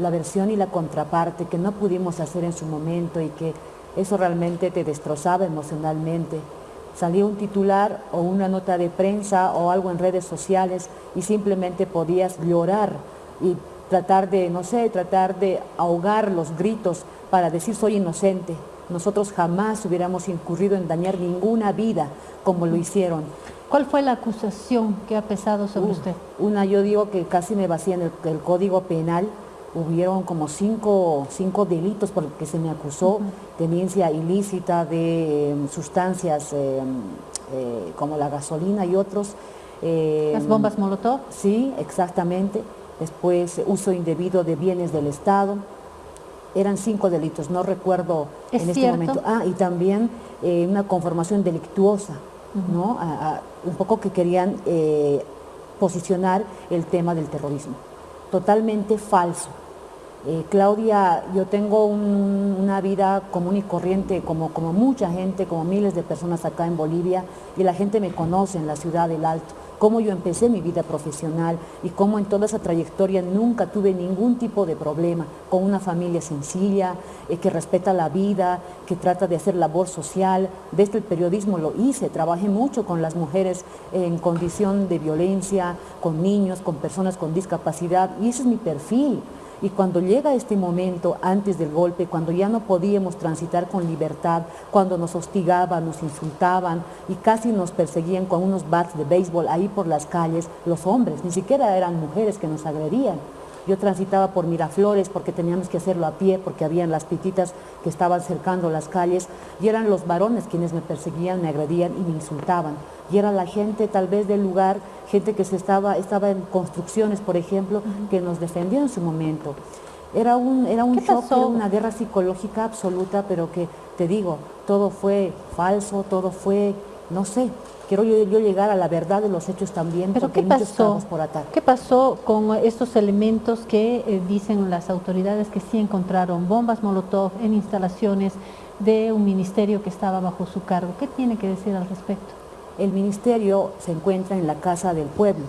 la versión y la contraparte que no pudimos hacer en su momento y que eso realmente te destrozaba emocionalmente. Salía un titular o una nota de prensa o algo en redes sociales y simplemente podías llorar y tratar de, no sé, tratar de ahogar los gritos para decir soy inocente. Nosotros jamás hubiéramos incurrido en dañar ninguna vida como lo hicieron. ¿Cuál fue la acusación que ha pesado sobre usted? Una, yo digo que casi me vacían el, el Código Penal, hubieron como cinco, cinco delitos por los que se me acusó, tenencia ilícita de em, sustancias em, eh, como la gasolina y otros. Em, ¿Las bombas Molotov? Sí, exactamente. Después, uso indebido de bienes del Estado. Eran cinco delitos, no recuerdo en este momento. Ah, y también eh, una conformación delictuosa, ¿no? un poco que querían eh, posicionar el tema del terrorismo. Totalmente falso. Eh, Claudia, yo tengo una vida común y corriente como, como mucha gente, como miles de personas acá en Bolivia y la gente me conoce en la ciudad del Alto cómo yo empecé mi vida profesional y cómo en toda esa trayectoria nunca tuve ningún tipo de problema con una familia sencilla, eh, que respeta la vida, que trata de hacer labor social. Desde el periodismo lo hice, trabajé mucho con las mujeres en condición de violencia, con niños, con personas con discapacidad y ese es mi perfil. Y cuando llega este momento, antes del golpe, cuando ya no podíamos transitar con libertad, cuando nos hostigaban, nos insultaban y casi nos perseguían con unos bats de béisbol ahí por las calles, los hombres, ni siquiera eran mujeres que nos agredían. Yo transitaba por Miraflores porque teníamos que hacerlo a pie, porque habían las pititas que estaban cercando las calles y eran los varones quienes me perseguían, me agredían y me insultaban. Y era la gente tal vez del lugar, gente que se estaba, estaba en construcciones, por ejemplo, que nos defendió en su momento. Era un, era un shock, una guerra psicológica absoluta, pero que, te digo, todo fue falso, todo fue, no sé, quiero yo, llegar a la verdad de los hechos también, ¿Pero qué pasó? por atar. ¿Qué pasó con estos elementos que eh, dicen las autoridades que sí encontraron bombas Molotov en instalaciones de un ministerio que estaba bajo su cargo? ¿Qué tiene que decir al respecto? El ministerio se encuentra en la Casa del Pueblo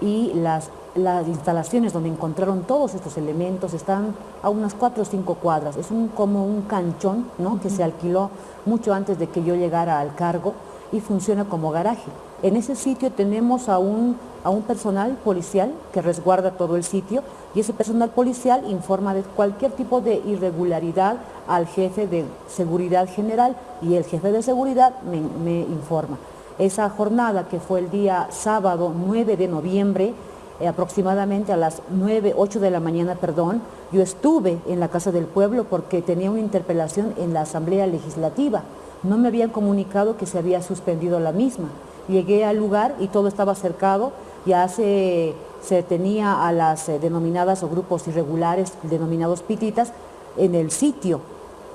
y las, las instalaciones donde encontraron todos estos elementos están a unas cuatro o cinco cuadras. Es un, como un canchón ¿no? que se alquiló mucho antes de que yo llegara al cargo y funciona como garaje. En ese sitio tenemos a un, a un personal policial que resguarda todo el sitio y ese personal policial informa de cualquier tipo de irregularidad al jefe de seguridad general y el jefe de seguridad me, informa. Esa jornada que fue el día sábado 9 de noviembre, eh, aproximadamente a las 9, 8 de la mañana, perdón, yo estuve en la Casa del Pueblo porque tenía una interpelación en la Asamblea Legislativa no me habían comunicado que se había suspendido la misma. Llegué al lugar y todo estaba cercado, ya se, se tenía a las eh, denominadas o grupos irregulares, denominados pititas, en el sitio.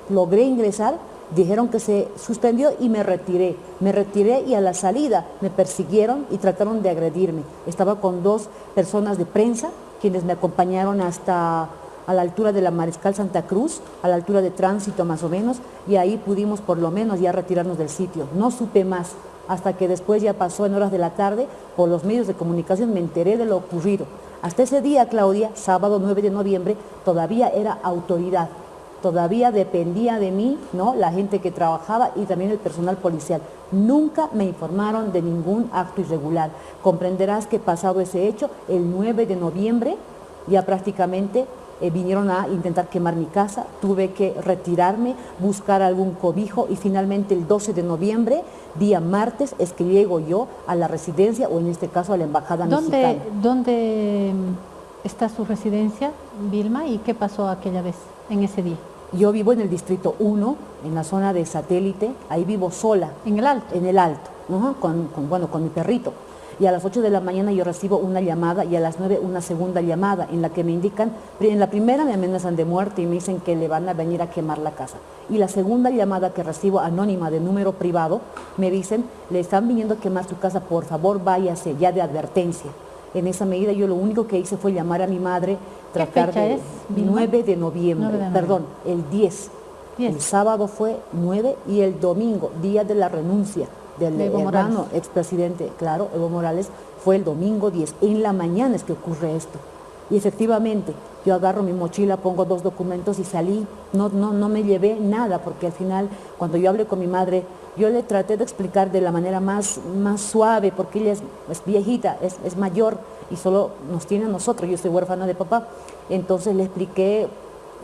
Logré ingresar, dijeron que se suspendió y me retiré. Me retiré y a la salida me persiguieron y trataron de agredirme. Estaba con dos personas de prensa, quienes me acompañaron hasta a la altura de la Mariscal Santa Cruz, a la altura de tránsito más o menos, y ahí pudimos por lo menos ya retirarnos del sitio. No supe más, hasta que después ya pasó en horas de la tarde, por los medios de comunicación me enteré de lo ocurrido. Hasta ese día, Claudia, sábado 9 de noviembre, todavía era autoridad, todavía dependía de mí, ¿no? la gente que trabajaba y también el personal policial. Nunca me informaron de ningún acto irregular. Comprenderás que pasado ese hecho, el 9 de noviembre, ya prácticamente eh, vinieron a intentar quemar mi casa, tuve que retirarme, buscar algún cobijo y finalmente el 12 de noviembre, día martes, es que llego yo a la residencia o en este caso a la embajada ¿Dónde, mexicana. ¿Dónde mm, está su residencia, Vilma, y qué pasó aquella vez, en ese día? Yo vivo en el distrito 1, en la zona de satélite, ahí vivo sola. ¿En el alto? En el alto, con, bueno, con mi perrito y a las 8 de la mañana yo recibo una llamada y a las 9 una segunda llamada en la que me indican, en la primera me amenazan de muerte y me dicen que le van a venir a quemar la casa. Y la segunda llamada que recibo anónima de número privado, me dicen, le están viniendo a quemar su casa, por favor váyase, ya de advertencia. En esa medida yo lo único que hice fue llamar a mi madre, tratar de... Es, 9 de noviembre, perdón, el 10. 10. El sábado fue 9 y el domingo, día de la renuncia del hermano expresidente, claro, Evo Morales, fue el domingo 10. En la mañana es que ocurre esto. Y efectivamente, Yo agarro mi mochila, pongo dos documentos y salí. No, no, no me llevé nada, porque al final, cuando yo hablé con mi madre, yo le traté de explicar de la manera más, más suave, porque ella es, viejita, es, es, mayor y solo nos tiene a nosotros, yo soy huérfana de papá. Entonces le expliqué,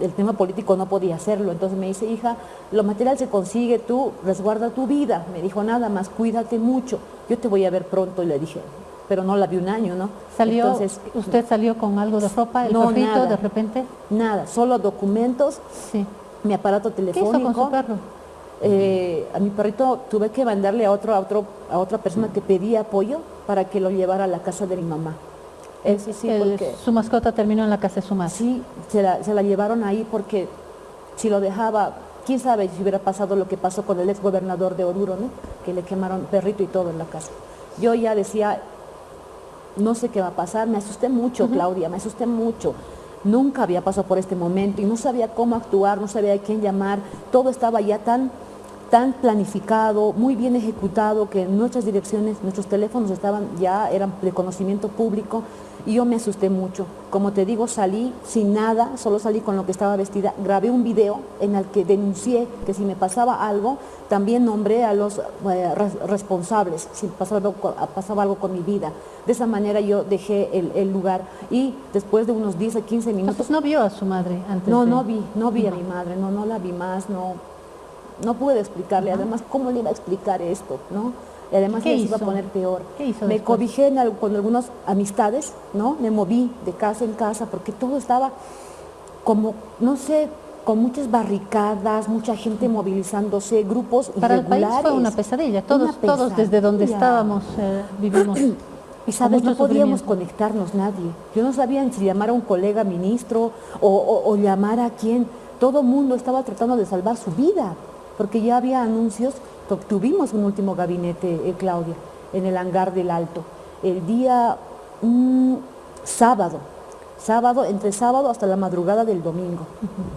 el tema político no podía hacerlo. Entonces me dice, hija, lo material se consigue, tú resguarda tu vida. Me dijo, nada más, cuídate mucho. Yo te voy a ver pronto. Y le dije, pero no la vi un año, ¿no? ¿Salió, Entonces, ¿Usted salió con algo de ropa, el no, de repente? Nada, solo documentos, sí. mi aparato telefónico. ¿Qué hizo con su perro? Eh, a mi perrito tuve que mandarle a, otro, a, otro, a otra persona que pedía apoyo para que lo llevara a la casa de mi mamá. Sí, sí, porque, ¿Su mascota terminó en la casa de su madre? Sí, se la, se la llevaron ahí porque si lo dejaba, quién sabe si hubiera pasado lo que pasó con el ex gobernador de Oruro, ¿no? que le quemaron perrito y todo en la casa. Yo ya decía, no sé qué va a pasar, me asusté mucho, Claudia, me asusté mucho. Nunca había pasado por este momento y no sabía cómo actuar, no sabía a quién llamar, todo estaba ya tan, tan planificado, muy bien ejecutado, que nuestras direcciones, nuestros teléfonos estaban ya, eran de conocimiento público, y yo me asusté mucho. Como te digo, salí sin nada, solo salí con lo que estaba vestida, grabé un video en el que denuncié que si me pasaba algo, también nombré a los eh, responsables, si pasaba algo, pasaba algo, con mi vida. De esa manera yo dejé el, lugar y después de unos 10 a 15 minutos... ¿No vio a su madre antes No, no vi, no vi a mi madre, no, no la vi más, no, no pude explicarle. Además, ¿cómo le iba a explicar esto? ¿no? Y además se iba a poner peor. Me cobijé con algunas amistades, ¿no? Me moví de casa en casa porque todo estaba como, no sé, con muchas barricadas, mucha gente movilizándose, grupos Para el país fue una pesadilla, todos, todos desde donde estábamos eh, vivimos. Y sabes, no podíamos conectarnos nadie. Yo no sabía si llamar a un colega ministro o, o llamar a quién. Todo el mundo estaba tratando de salvar su vida, porque ya había anuncios Tuvimos un último gabinete, eh, Claudia, en el hangar del Alto, el día mm, sábado, sábado, entre sábado hasta la madrugada del domingo,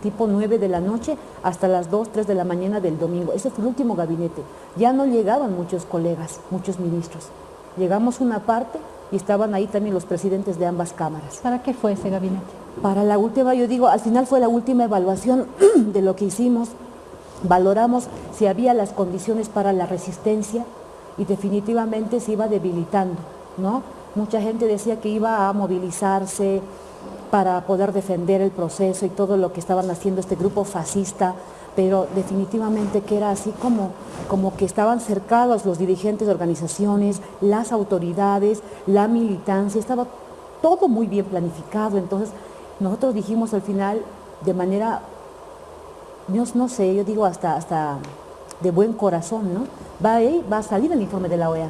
tipo 9 de la noche hasta las 2, 3 de la mañana del domingo. Ese fue el último gabinete. Ya no llegaban muchos colegas, muchos ministros. Llegamos una parte y estaban ahí también los presidentes de ambas cámaras. ¿Para qué fue ese gabinete? Para la última, yo digo, al final fue la última evaluación de lo que hicimos valoramos si había las condiciones para la resistencia y definitivamente se iba debilitando, ¿no? Mucha gente decía que iba a movilizarse para poder defender el proceso y todo lo que estaban haciendo este grupo fascista, pero definitivamente que era así como, como que estaban cercados los dirigentes de organizaciones, las autoridades, la militancia, estaba todo muy bien planificado, entonces nosotros dijimos al final de manera no sé, yo digo hasta, hasta de buen corazón, ¿no? Va a, va a salir el informe de la OEA.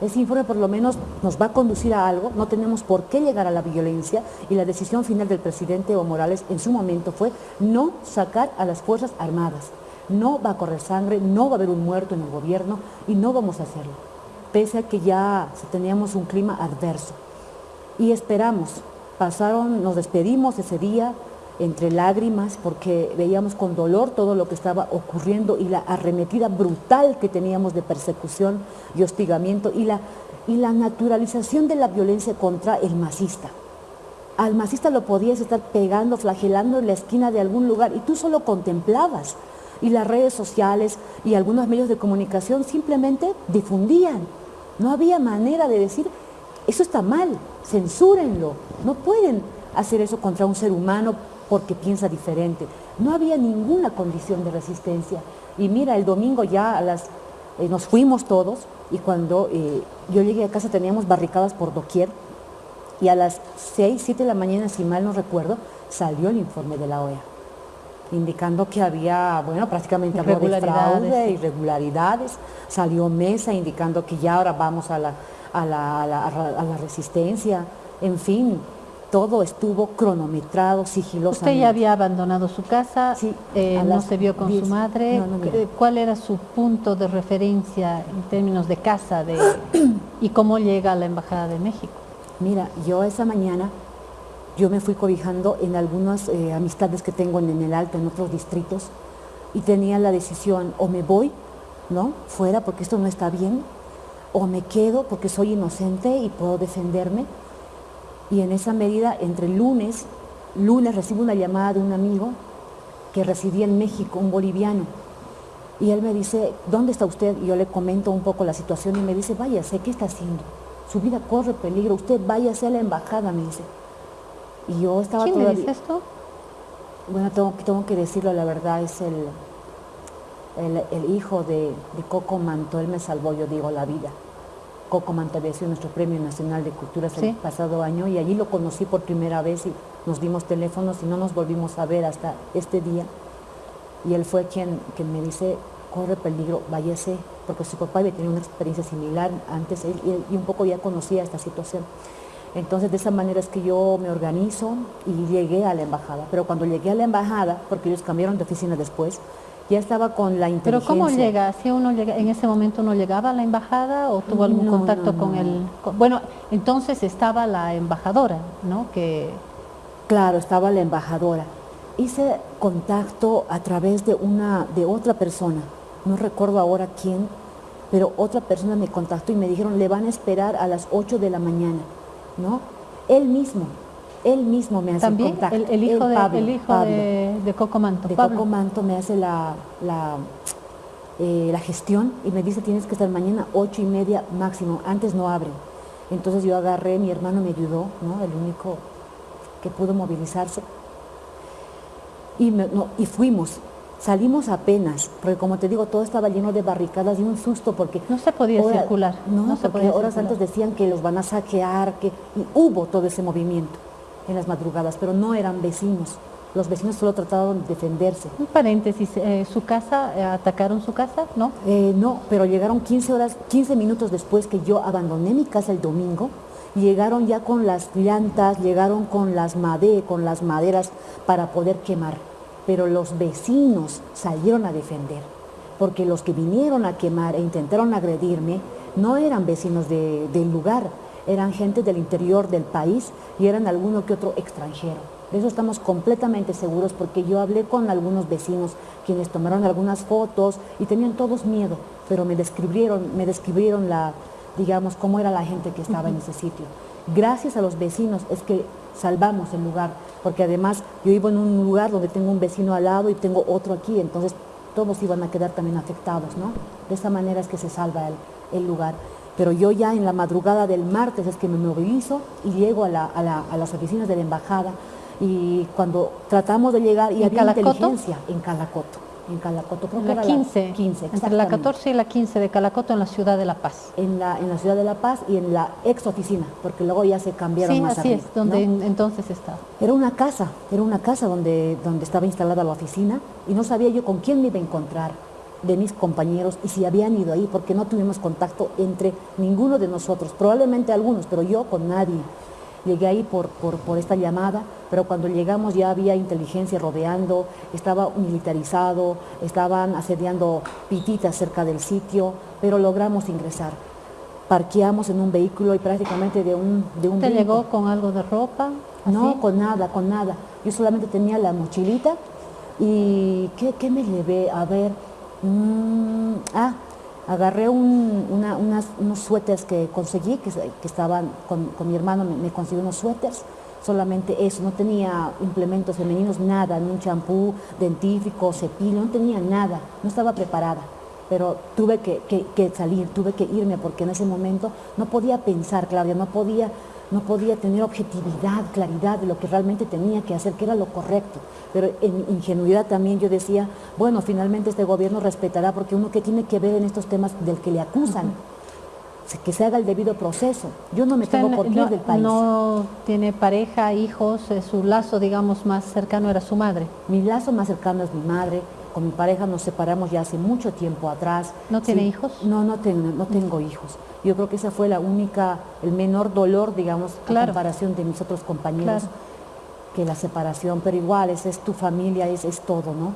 Ese informe por lo menos nos va a conducir a algo, no tenemos por qué llegar a la violencia y la decisión final del presidente Evo Morales en su momento fue no sacar a las Fuerzas Armadas. No va a correr sangre, no va a haber un muerto en el gobierno y no vamos a hacerlo, pese a que ya teníamos un clima adverso. Y esperamos, pasaron, nos despedimos ese día, entre lágrimas porque veíamos con dolor todo lo que estaba ocurriendo y la arremetida brutal que teníamos de persecución y hostigamiento y la, y la naturalización de la violencia contra el masista. Al masista lo podías estar pegando, flagelando en la esquina de algún lugar y tú solo contemplabas. Y las redes sociales y algunos medios de comunicación simplemente difundían. No había manera de decir, eso está mal, censúrenlo. No pueden hacer eso contra un ser humano porque piensa diferente. No había ninguna condición de resistencia. Y mira, el domingo ya a las, eh, nos fuimos todos y cuando eh, yo llegué a casa teníamos barricadas por doquier y a las 6, 7 de la mañana, si mal no recuerdo, salió el informe de la OEA indicando que había, bueno, prácticamente irregularidades, irregularidades. Salió Mesa indicando que ya ahora vamos a la, a la, a la resistencia. En fin, todo estuvo cronometrado, sigilosamente. Usted ya había abandonado su casa, sí, eh, no se vio con su madre. ¿Cuál era su punto de referencia en términos de casa de, y cómo llega a la Embajada de México? Mira, yo esa mañana, yo me fui cobijando en algunas eh, amistades que tengo en, en el Alto, en otros distritos, y tenía la decisión, o me voy, ¿no? Fuera porque esto no está bien, o me quedo porque soy inocente y puedo defenderme, y en esa medida entre lunes lunes recibo una llamada de un amigo que residía en México, un boliviano, y él me dice, ¿dónde está usted? Y yo le comento un poco la situación y me dice, váyase, ¿qué está haciendo? Su vida corre peligro, usted váyase a la embajada, me dice. Y yo estaba ¿Quién todavía... dice esto? Bueno, tengo, tengo que decirlo, la verdad, es el, el, hijo de, Coco Manto, él me salvó, yo digo, la vida. Coco sido nuestro Premio Nacional de Cultura el pasado año y allí lo conocí por primera vez y nos dimos teléfonos y no nos volvimos a ver hasta este día. Y él fue quien, quien me dice, corre peligro, váyase, porque su papá había tenido una experiencia similar antes y, un poco ya conocía esta situación. Entonces de esa manera es que yo me organizo y llegué a la embajada. Pero cuando llegué a la embajada, porque ellos cambiaron de oficina después, ya estaba con la inteligencia. ¿Pero cómo llega? ¿Si uno llega, en ese momento no llegaba a la embajada o tuvo algún contacto con el...? bueno, entonces estaba la embajadora, ¿no? Que... Claro, estaba la embajadora. Hice contacto a través de, una, de otra persona, no recuerdo ahora quién, pero otra persona me contactó y me dijeron, le van a esperar a las 8 de la mañana, ¿no? Él mismo, él mismo me hace ¿También? contacto. El, el hijo, de, el hijo de, de, Coco Manto. De Coco Manto me hace la, la, eh, la, gestión y me dice tienes que estar mañana ocho y media máximo, antes no abren. Entonces yo agarré, mi hermano me ayudó, ¿no? el único que pudo movilizarse. Y, no, y fuimos, salimos apenas, porque como te digo, todo estaba lleno de barricadas y un susto porque... No se podía circular. No, no porque horas antes decían que los van a saquear, que y hubo todo ese movimiento en las madrugadas, pero no eran vecinos. Los vecinos solo trataban de defenderse. Un paréntesis, eh, ¿su casa, eh, atacaron su casa? ¿No? Eh, no, pero llegaron 15 horas, 15 minutos después que yo abandoné mi casa el domingo, llegaron ya con las llantas, llegaron con las, made, con las maderas para poder quemar. Pero los vecinos salieron a defender, porque los que vinieron a quemar e intentaron agredirme no eran vecinos del lugar, eran gente del interior del país y eran alguno que otro extranjero. De eso estamos completamente seguros porque yo hablé con algunos vecinos quienes tomaron algunas fotos y tenían todos miedo, pero me describieron, me describieron la, digamos, cómo era la gente que estaba en ese sitio. Gracias a los vecinos es que salvamos el lugar, porque además yo vivo en un lugar donde tengo un vecino al lado y tengo otro aquí, entonces todos iban a quedar también afectados, ¿no? De esa manera es que se salva el, el lugar pero yo ya en la madrugada del martes es que me movilizo y llego a, las oficinas de la embajada y cuando tratamos de llegar y había inteligencia en Calacoto. En Calacoto, creo que la 15, 15 entre la 14 y la 15 de Calacoto en la ciudad de La Paz. En la, en la ciudad de La Paz y en la ex oficina, porque luego ya se cambiaron más así es, donde entonces estaba. Era una casa, era una casa donde, donde estaba instalada la oficina y no sabía yo con quién me iba a encontrar de mis compañeros y si habían ido ahí, porque no tuvimos contacto entre ninguno de nosotros, probablemente algunos, pero yo con nadie. Llegué ahí por, por, esta llamada, pero cuando llegamos ya había inteligencia rodeando, estaba militarizado, estaban asediando pititas cerca del sitio, pero logramos ingresar. Parqueamos en un vehículo y prácticamente de un... De un ¿Te llegó con algo de ropa? No, con nada, con nada. Yo solamente tenía la mochilita y ¿qué, qué me llevé? A ver, Mm, ah, agarré unos suéteres que conseguí, que, estaban con, mi hermano, me, consiguió unos suéteres, solamente eso, no tenía implementos femeninos, nada, ni un champú, dentífrico, cepillo, no tenía nada, no estaba preparada. Pero tuve que salir, tuve que irme porque en ese momento no podía pensar, Claudia, no podía no podía tener objetividad, claridad de lo que realmente tenía que hacer, que era lo correcto. Pero en ingenuidad también yo decía, bueno, finalmente este gobierno respetará porque uno que tiene que ver en estos temas del que le acusan, que se haga el debido proceso. Yo no me tengo por qué del país. No tiene pareja, hijos, eh, su lazo, digamos, más cercano era su madre. Mi lazo más cercano es mi madre, con mi pareja nos separamos ya hace mucho tiempo atrás. ¿No tiene hijos? No, no tengo, no tengo hijos. Yo creo que esa fue la única, el menor dolor, digamos, claro. comparación de mis otros compañeros, que la separación, pero igual, es, es tu familia, es, es todo, ¿no?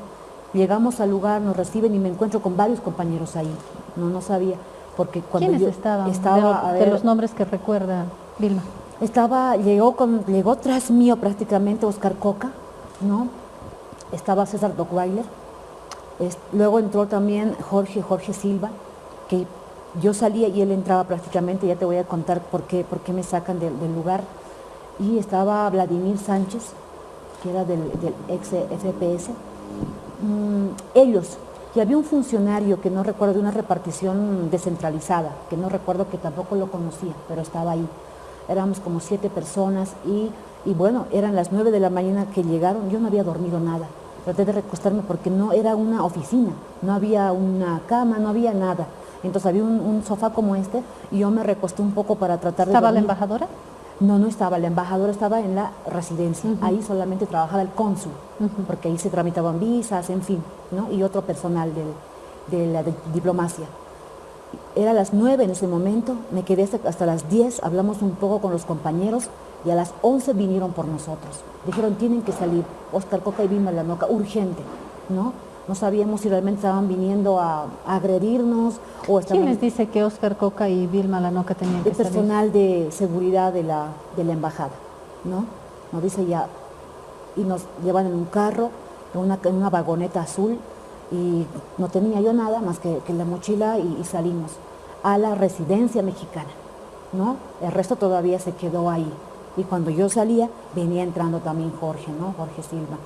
Llegamos al lugar, nos reciben y me encuentro con varios compañeros ahí. No, no sabía, porque cuando ¿Quiénes estaban? Estaba, de, los nombres que recuerda Vilma. Estaba, llegó, con, llegó tras mío prácticamente Oscar Coca, ¿no? Estaba César Dockweiler, luego entró también Jorge, Jorge Silva, que yo salía y él entraba prácticamente, ya te voy a contar por qué, por qué me sacan del, lugar. Y estaba Vladimir Sánchez, que era del, ex FPS, mm, ellos, y había un funcionario que no recuerdo de una repartición descentralizada, que no recuerdo que tampoco lo conocía, pero estaba ahí. Éramos como siete personas y, y bueno, eran las nueve de la mañana que llegaron, yo no había dormido nada. Traté de recostarme porque no era una oficina, no había una cama, no había nada. Entonces había un, sofá como este y yo me recosté un poco para tratar de ¿Estaba la embajadora? No, no estaba. La embajadora estaba en la residencia. Ahí solamente trabajaba el cónsul, porque ahí se tramitaban visas, en fin, ¿no? y otro personal de, la diplomacia. Era las nueve en ese momento, me quedé hasta las diez, hablamos un poco con los compañeros y a las once vinieron por nosotros. Dijeron, tienen que salir, Oscar Coca y Vilma Lanoca, urgente, ¿no? No sabíamos si realmente estaban viniendo a, agredirnos o estaban... ¿Quién les dice que Oscar Coca y Vilma Lanoca tenían que El personal de seguridad de la, de la embajada, ¿no? Nos dice ya, y nos llevan en un carro, en una, en una vagoneta azul, y no tenía yo nada más que, que la mochila y, y, salimos a la residencia mexicana, ¿no? El resto todavía se quedó ahí. Y cuando yo salía, venía entrando también Jorge, ¿no? Jorge Silva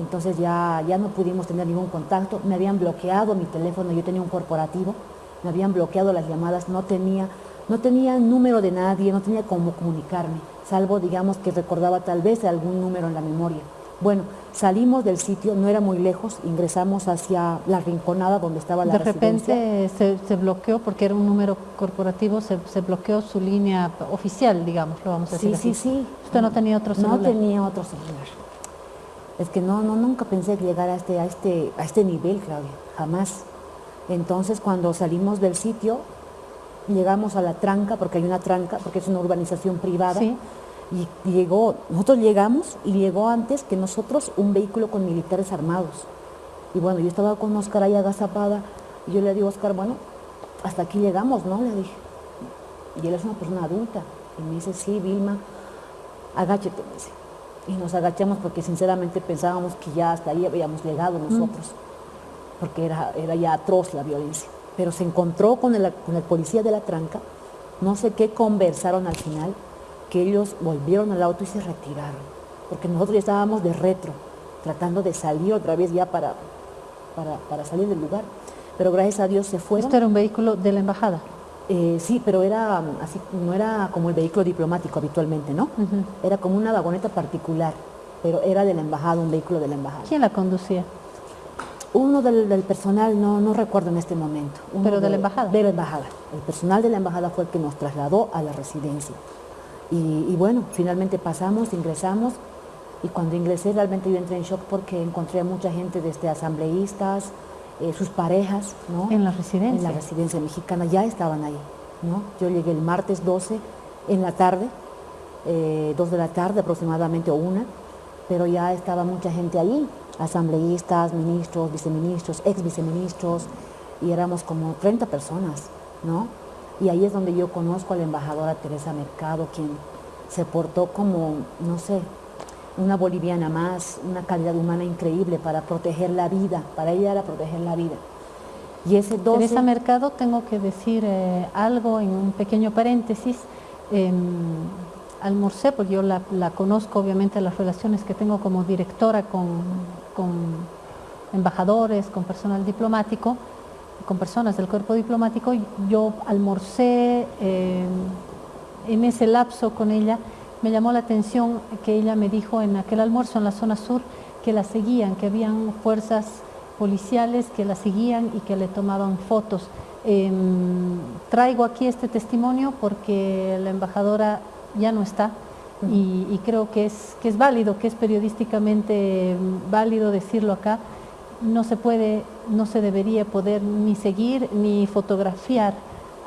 entonces ya, ya no pudimos tener ningún contacto, me habían bloqueado mi teléfono, yo tenía un corporativo, me habían bloqueado las llamadas, no tenía, no tenía número de nadie, no tenía cómo comunicarme, salvo digamos que recordaba tal vez algún número en la memoria. Bueno, salimos del sitio, no era muy lejos, ingresamos hacia la rinconada donde estaba la De repente se, bloqueó, porque era un número corporativo, se, bloqueó su línea oficial, digamos, lo vamos a decir Sí, sí, sí. ¿Usted no tenía otro celular? No tenía otro celular. Es que no, no, nunca pensé llegar a este, a este, a este nivel, Claudia, jamás. Entonces, cuando salimos del sitio, llegamos a la tranca, porque hay una tranca, porque es una urbanización privada, y llegó, nosotros llegamos y llegó antes que nosotros un vehículo con militares armados. Y bueno, yo estaba con Oscar ahí agazapada, y yo le digo, Oscar, bueno, hasta aquí llegamos, ¿no? Le dije. Y él es una persona adulta. Y me dice, sí, Vilma, agáchate, me dice y nos agachamos porque sinceramente pensábamos que ya hasta ahí habíamos llegado nosotros, porque era, era ya atroz la violencia. Pero se encontró con el, con el policía de la tranca, no sé qué conversaron al final, que ellos volvieron al auto y se retiraron, porque nosotros ya estábamos de retro, tratando de salir otra vez ya para, para, salir del lugar. Pero gracias a Dios se fueron. ¿Esto era un vehículo de la embajada? Eh, sí, pero era así, no era como el vehículo diplomático habitualmente, ¿no? Era como una vagoneta particular, pero era de la embajada, un vehículo de la embajada. ¿Quién la conducía? Uno del, personal, no, no recuerdo en este momento. ¿Pero de, la embajada? De la embajada. El personal de la embajada fue el que nos trasladó a la residencia. Y, y bueno, finalmente pasamos, ingresamos, y cuando ingresé realmente yo entré en shock porque encontré a mucha gente desde asambleístas, eh, sus parejas, ¿no? En la residencia. En la residencia mexicana, ya estaban ahí, ¿no? Yo llegué el martes 12 en la tarde, eh, dos de la tarde aproximadamente o una, pero ya estaba mucha gente ahí, asambleístas, ministros, viceministros, ex viceministros, y éramos como 30 personas, ¿no? Y ahí es donde yo conozco a la embajadora Teresa Mercado, quien se portó como, no sé, una boliviana más, una calidad humana increíble para proteger la vida, para ella era proteger la vida. Y ese 12... Teresa Mercado, tengo que decir eh, algo en un pequeño paréntesis. Eh, almorcé, porque yo la, conozco obviamente las relaciones que tengo como directora con, embajadores, con personal diplomático, con personas del cuerpo diplomático, yo almorcé em, en ese lapso con ella me llamó la atención que ella me dijo en aquel almuerzo en la zona sur que la seguían, que habían fuerzas policiales que la seguían y que le tomaban fotos. Em, traigo aquí este testimonio porque la embajadora ya no está y, creo que es, que es válido, que es periodísticamente válido decirlo acá. No se puede, no se debería poder ni seguir ni fotografiar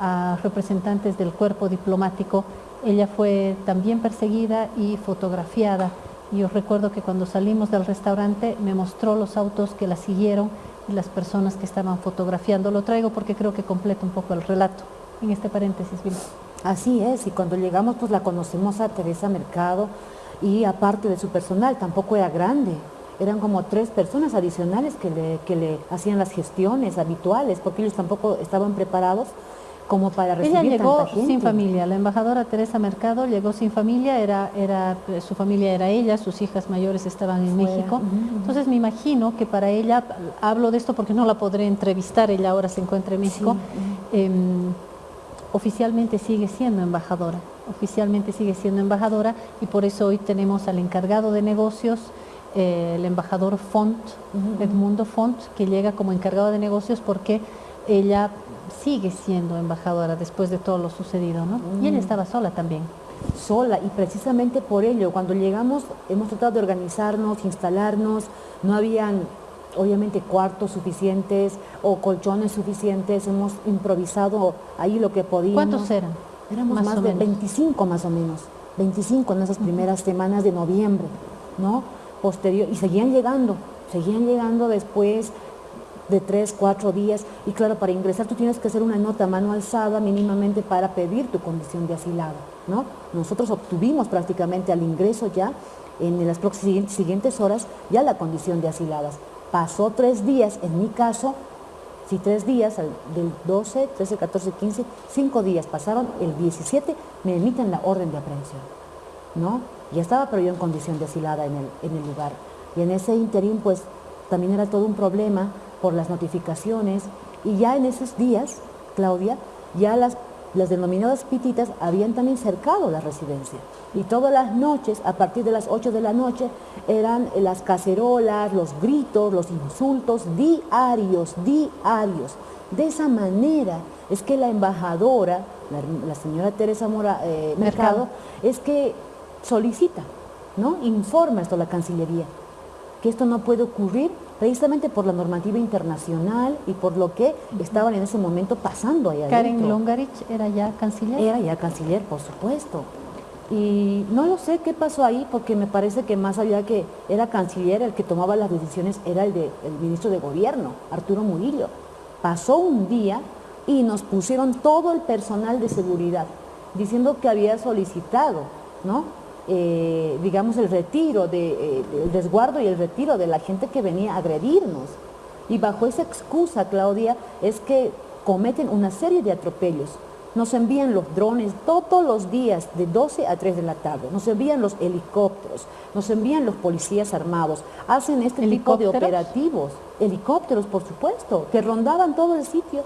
a representantes del cuerpo diplomático ella fue también perseguida y fotografiada. Y os recuerdo que cuando salimos del restaurante me mostró los autos que la siguieron y las personas que estaban fotografiando. Lo traigo porque creo que completa un poco el relato en este paréntesis. Así es, y cuando llegamos pues la conocemos a Teresa Mercado y aparte de su personal, tampoco era grande, eran como tres personas adicionales que le, que le hacían las gestiones habituales, porque ellos tampoco estaban preparados como para recibir Ella llegó tanta gente. sin familia, la embajadora Teresa Mercado llegó sin familia, era, era, su familia era ella, sus hijas mayores estaban en México, entonces me imagino que para ella, hablo de esto porque no la podré entrevistar, ella ahora se encuentra en México, em, oficialmente sigue siendo embajadora, oficialmente sigue siendo embajadora y por eso hoy tenemos al encargado de negocios, eh, el embajador Font, Edmundo Font, que llega como encargado de negocios porque ella sigue siendo embajadora después de todo lo sucedido, ¿no? Y ella estaba sola también. Sola, y precisamente por ello, cuando llegamos hemos tratado de organizarnos, instalarnos, no habían obviamente cuartos suficientes o colchones suficientes, hemos improvisado ahí lo que podíamos. ¿Cuántos eran? Éramos más, de 25 más o menos, 25 en esas primeras semanas de noviembre, ¿no? Posterior, y seguían llegando, seguían llegando después de tres, cuatro días, y claro, para ingresar tú tienes que hacer una nota mano alzada mínimamente para pedir tu condición de asilado, ¿no? Nosotros obtuvimos prácticamente al ingreso ya, en las próximas siguientes horas, ya la condición de asiladas. Pasó tres días, en mi caso, si tres días, del 12, 13, 14, 15, cinco días pasaron, el 17 me emiten la orden de aprehensión, ¿no? Ya estaba pero yo en condición de asilada en el, en el lugar. Y en ese interín, pues, también era todo un problema por las notificaciones y ya en esos días, Claudia, ya las, las denominadas pititas habían también cercado la residencia y todas las noches, a partir de las 8 de la noche, eran las cacerolas, los gritos, los insultos diarios, diarios. De esa manera es que la embajadora, la, señora Teresa Mora, eh, Mercado, es que solicita, ¿no? informa esto a la Cancillería, que esto no puede ocurrir precisamente por la normativa internacional y por lo que estaban en ese momento pasando allá ¿Karen Longarich era ya canciller? Era ya canciller, por supuesto. Y no lo sé qué pasó ahí, porque me parece que más allá que era canciller, el que tomaba las decisiones era el, de, el ministro de gobierno, Arturo Murillo. Pasó un día y nos pusieron todo el personal de seguridad, diciendo que había solicitado, ¿no? Eh, digamos, el retiro, de, eh, el resguardo y el retiro de la gente que venía a agredirnos. Y bajo esa excusa, Claudia, es que cometen una serie de atropellos. Nos envían los drones todos los días de 12 a 3 de la tarde, nos envían los helicópteros, nos envían los policías armados, hacen este tipo de operativos, helicópteros por supuesto, que rondaban todo el sitio.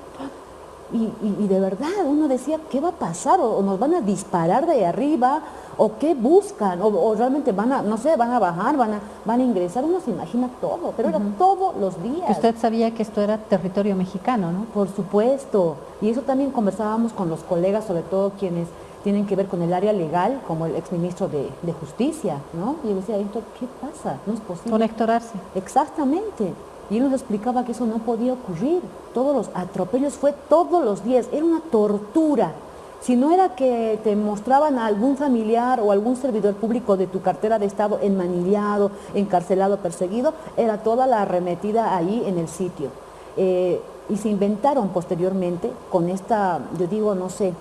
Y, de verdad uno decía, ¿qué va a pasar? O, nos van a disparar de arriba, o qué buscan, o, realmente van a, no sé, van a bajar, van a, van a ingresar, uno se imagina todo, pero era todos los días. Usted sabía que esto era territorio mexicano, ¿no? Por supuesto, y eso también conversábamos con los colegas, sobre todo quienes tienen que ver con el área legal, como el exministro de, de Justicia, ¿no? Y yo decía, ¿qué pasa? No es posible. Conectorarse. Exactamente. Y él nos explicaba que eso no podía ocurrir. Todos los atropellos fue todos los días, era una tortura. Si no era que te mostraban a algún familiar o algún servidor público de tu cartera de Estado enmanillado, encarcelado, perseguido, era toda la arremetida ahí en el sitio. Eh, y se inventaron posteriormente con esta, yo digo, no sé,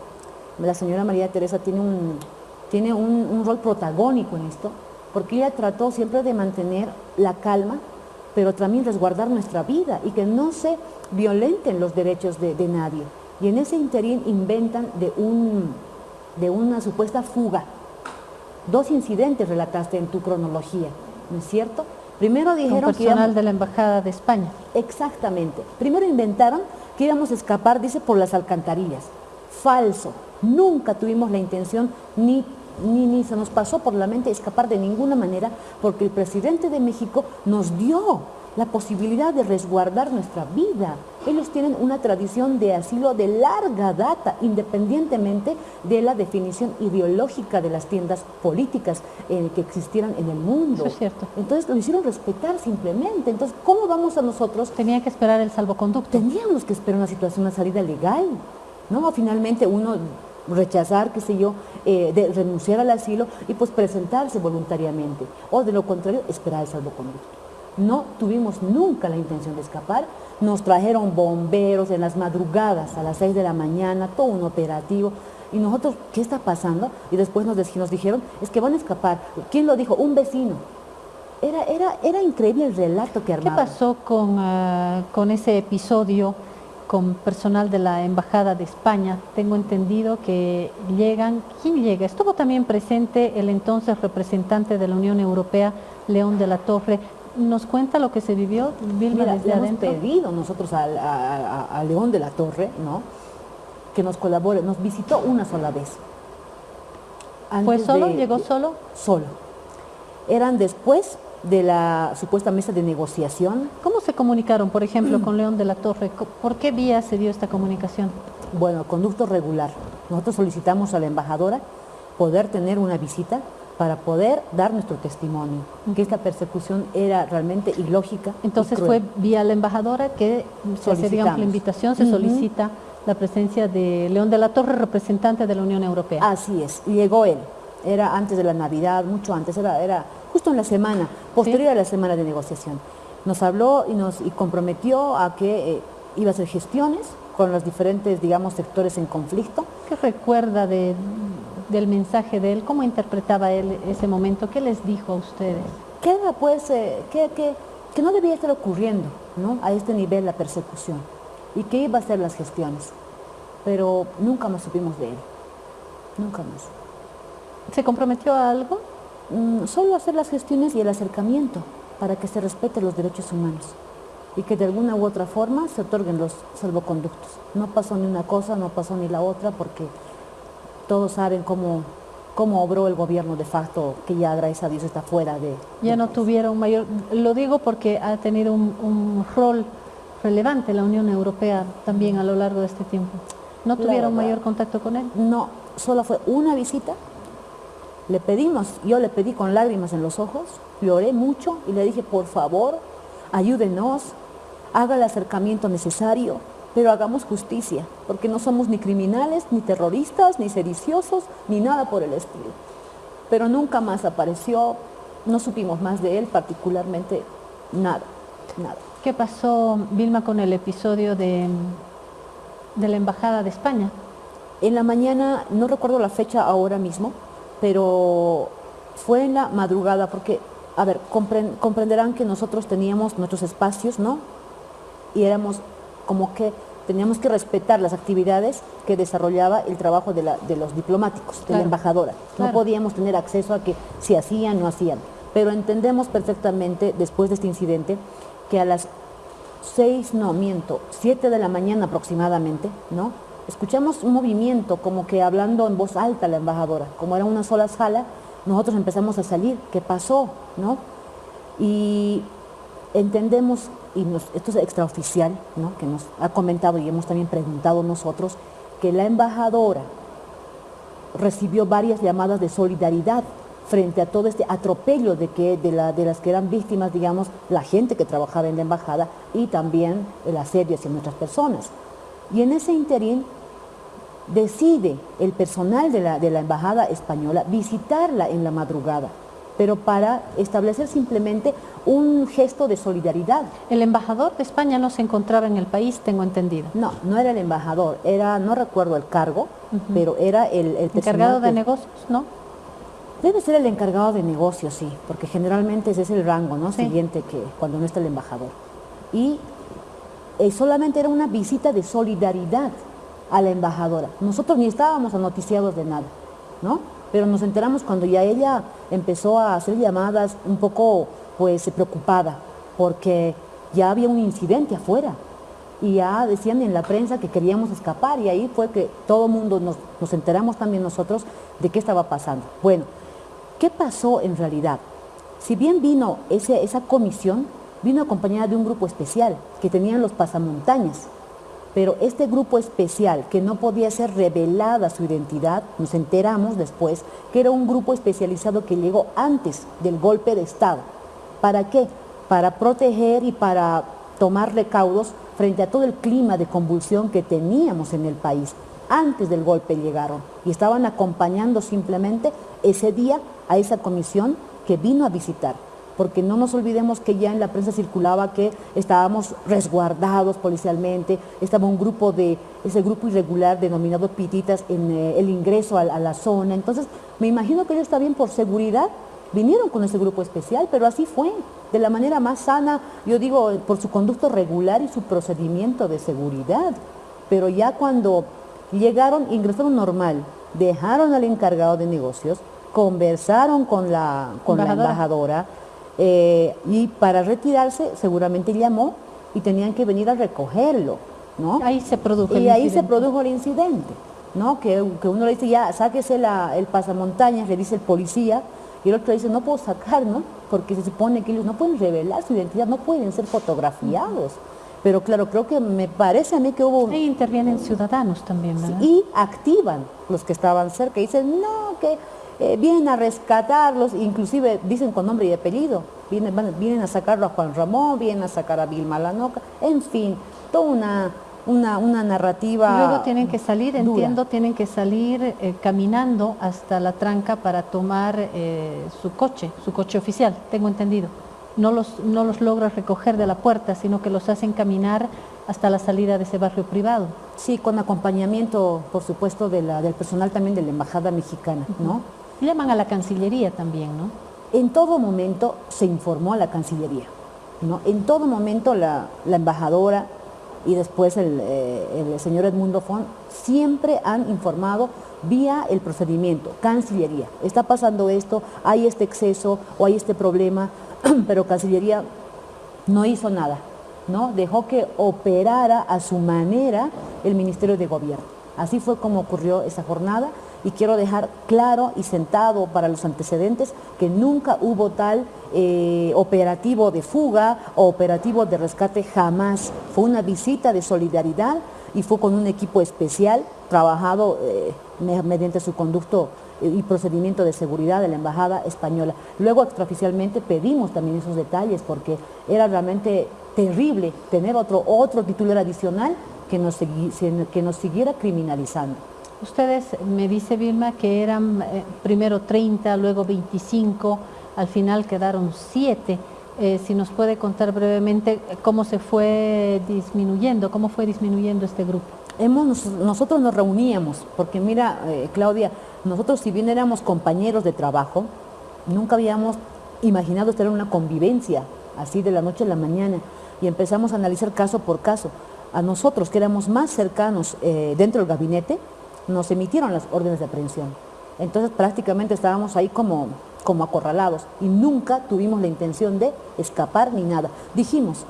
la señora María Teresa tiene un, tiene un rol protagónico en esto, porque ella trató siempre de mantener la calma pero también resguardar nuestra vida y que no se violenten los derechos de, nadie. Y en ese interín inventan de, un, de una supuesta fuga. Dos incidentes relataste en tu cronología, ¿no es cierto? Primero dijeron que íbamos... de la Embajada de España. Exactamente. Primero inventaron que íbamos a escapar, dice, por las alcantarillas. Falso. Nunca tuvimos la intención ni ni, ni se nos pasó por la mente escapar de ninguna manera porque el presidente de México nos dio la posibilidad de resguardar nuestra vida. Ellos tienen una tradición de asilo de larga data, independientemente de la definición ideológica de las tiendas políticas eh, que existieran en el mundo. Eso es cierto. Entonces lo hicieron respetar simplemente. Entonces, ¿cómo vamos a nosotros? Tenía que esperar el salvoconducto. Teníamos que esperar una situación, una salida legal. ¿no? Finalmente uno rechazar, qué sé yo, eh, de renunciar al asilo y pues presentarse voluntariamente. O de lo contrario, esperar el salvoconducto. No tuvimos nunca la intención de escapar. Nos trajeron bomberos en las madrugadas a las 6 de la mañana, todo un operativo. Y nosotros, ¿qué está pasando? Y después nos, nos dijeron, es que van a escapar. ¿Quién lo dijo? Un vecino. Era, era, era increíble el relato que armaban. ¿Qué pasó con, ah, con ese episodio con personal de la Embajada de España. Tengo entendido que llegan, ¿quién llega? Estuvo también presente el entonces representante de la Unión Europea, León de la Torre. ¿Nos cuenta lo que se vivió, Vilma, Mira, desde hemos pedido nosotros a, León de la Torre, ¿no? Que nos colabore, nos visitó una sola vez. ¿Fue solo? ¿Llegó solo? Solo. Eran después de la supuesta mesa de negociación. ¿Cómo se comunicaron, por ejemplo, con León de la Torre? ¿Por qué vía se dio esta comunicación? Bueno, conducto regular. Nosotros solicitamos a la embajadora poder tener una visita para poder dar nuestro testimonio, que esta persecución era realmente ilógica. Entonces fue vía la embajadora que se la invitación, se solicita la presencia de León de la Torre, representante de la Unión Europea. Así es, llegó él, era antes de la Navidad, mucho antes, era, era justo en la semana, posterior a la semana de negociación. Nos habló y nos y comprometió a que eh, iba a hacer gestiones con los diferentes, digamos, sectores en conflicto. ¿Qué recuerda de, del mensaje de él? ¿Cómo interpretaba él ese momento? ¿Qué les dijo a ustedes? Que era, pues, eh, que, que, que, no debía estar ocurriendo ¿no? a este nivel la persecución y que iba a hacer las gestiones. Pero nunca más supimos de él, nunca más. ¿Se comprometió a algo? Mm, solo hacer las gestiones y el acercamiento para que se respeten los derechos humanos y que de alguna u otra forma se otorguen los salvoconductos. No pasó ni una cosa, no pasó ni la otra, porque todos saben cómo, cómo obró el gobierno de facto, que ya gracias a Dios está fuera de... Ya no tuvieron mayor... Lo digo porque ha tenido un, rol relevante la Unión Europea también a lo largo de este tiempo. ¿No tuvieron mayor contacto con él? No, solo fue una visita le pedimos, yo le pedí con lágrimas en los ojos, lloré mucho y le dije, por favor, ayúdenos, haga el acercamiento necesario, pero hagamos justicia, porque no somos ni criminales, ni terroristas, ni sediciosos, ni nada por el estilo. Pero nunca más apareció, no supimos más de él, particularmente nada, nada. ¿Qué pasó, Vilma, con el episodio de, de la Embajada de España? En la mañana, no recuerdo la fecha ahora mismo, pero fue en la madrugada, porque, a ver, comprenderán que nosotros teníamos nuestros espacios, ¿no? Y éramos como que teníamos que respetar las actividades que desarrollaba el trabajo de, los diplomáticos, de la embajadora. No podíamos tener acceso a que si hacían, no hacían. Pero entendemos perfectamente, después de este incidente, que a las seis, no, miento, siete de la mañana aproximadamente, ¿no? Escuchamos un movimiento como que hablando en voz alta la embajadora, como era una sola sala, nosotros empezamos a salir, ¿qué pasó? ¿no? Y entendemos, y esto es extraoficial, ¿no? que nos ha comentado y hemos también preguntado nosotros, que la embajadora recibió varias llamadas de solidaridad frente a todo este atropello de, que, de, de las que eran víctimas, digamos, la gente que trabajaba en la embajada y también el asedio hacia nuestras personas. Y en ese interín decide el personal de la, de la Embajada Española visitarla en la madrugada, pero para establecer simplemente un gesto de solidaridad. El embajador de España no se encontraba en el país, tengo entendido. No, no era el embajador, era, no recuerdo el cargo, pero era el, el encargado de negocios, ¿no? Debe ser el encargado de negocios, sí, porque generalmente ese es el rango ¿no? siguiente que cuando no está el embajador. Y eh, solamente era una visita de solidaridad a la embajadora. Nosotros ni estábamos anoticiados de nada, ¿no? Pero nos enteramos cuando ya ella empezó a hacer llamadas un poco, pues, preocupada, porque ya había un incidente afuera. Y ya decían en la prensa que queríamos escapar y ahí fue que todo el mundo nos, nos enteramos también nosotros de qué estaba pasando. Bueno, ¿qué pasó en realidad? Si bien vino ese, esa comisión, vino acompañada de un grupo especial que tenían los pasamontañas, pero este grupo especial, que no podía ser revelada su identidad, nos enteramos después que era un grupo especializado que llegó antes del golpe de Estado. ¿Para qué? Para proteger y para tomar recaudos frente a todo el clima de convulsión que teníamos en el país. Antes del golpe llegaron y estaban acompañando simplemente ese día a esa comisión que vino a visitar porque no nos olvidemos que ya en la prensa circulaba que estábamos resguardados policialmente, estaba un grupo de, ese grupo irregular denominado pititas en eh, el ingreso a, la zona, entonces me imagino que ellos bien por seguridad vinieron con ese grupo especial, pero así fue, de la manera más sana, yo digo, por su conducto regular y su procedimiento de seguridad. Pero ya cuando llegaron, ingresaron normal, dejaron al encargado de negocios, conversaron con la, con la embajadora eh, y para retirarse seguramente llamó y tenían que venir a recogerlo, ¿no? Ahí se produjo Y ahí se produjo el incidente, ¿no? Que, uno le dice, ya, sáquese la, el pasamontañas, le dice el policía, y el otro dice, no puedo sacar, ¿no? Porque se supone que ellos no pueden revelar su identidad, no pueden ser fotografiados. Pero claro, creo que me parece a mí que hubo... Ahí intervienen ciudadanos también, ¿verdad? Y activan los que estaban cerca, y dicen, no, que eh, vienen a rescatarlos, inclusive dicen con nombre y apellido, vienen, vienen a sacarlo a Juan Ramón, vienen a sacar a Vilma Lanoca, en fin, toda una, una, una narrativa Luego tienen que salir, entiendo, tienen que salir eh, caminando hasta la tranca para tomar eh, su coche, su coche oficial, tengo entendido. No los, no los logra recoger de la puerta, sino que los hacen caminar hasta la salida de ese barrio privado. Sí, con acompañamiento, por supuesto, de la, del personal también de la Embajada Mexicana, ¿no? Llaman a la Cancillería también, ¿no? En todo momento se informó a la Cancillería, ¿no? En todo momento la, embajadora y después eh, el, señor Edmundo Font siempre han informado vía el procedimiento, Cancillería, está pasando esto, hay este exceso o hay este problema, pero Cancillería no hizo nada, ¿no? Dejó que operara a su manera el Ministerio de Gobierno. Así fue como ocurrió esa jornada y quiero dejar claro y sentado para los antecedentes que nunca hubo tal eh, operativo de fuga o operativo de rescate, jamás. Fue una visita de solidaridad y fue con un equipo especial trabajado eh, mediante su conducto eh, y procedimiento de seguridad de la Embajada Española. Luego extraoficialmente pedimos también esos detalles porque era realmente terrible tener otro, otro titular adicional que nos, que nos siguiera criminalizando. Ustedes, me dice Vilma, que eran eh, primero 30, luego 25, al final quedaron 7. Eh, si nos puede contar brevemente eh, cómo se fue disminuyendo, cómo fue disminuyendo este grupo. Hemos, nosotros nos reuníamos, porque mira, Claudia, nosotros si bien éramos compañeros de trabajo, nunca habíamos imaginado tener una convivencia así de la noche a la mañana y empezamos a analizar caso por caso. A nosotros que éramos más cercanos dentro del gabinete, nos emitieron las órdenes de aprehensión. Entonces prácticamente estábamos ahí como, como acorralados y nunca tuvimos la intención de escapar ni nada. Dijimos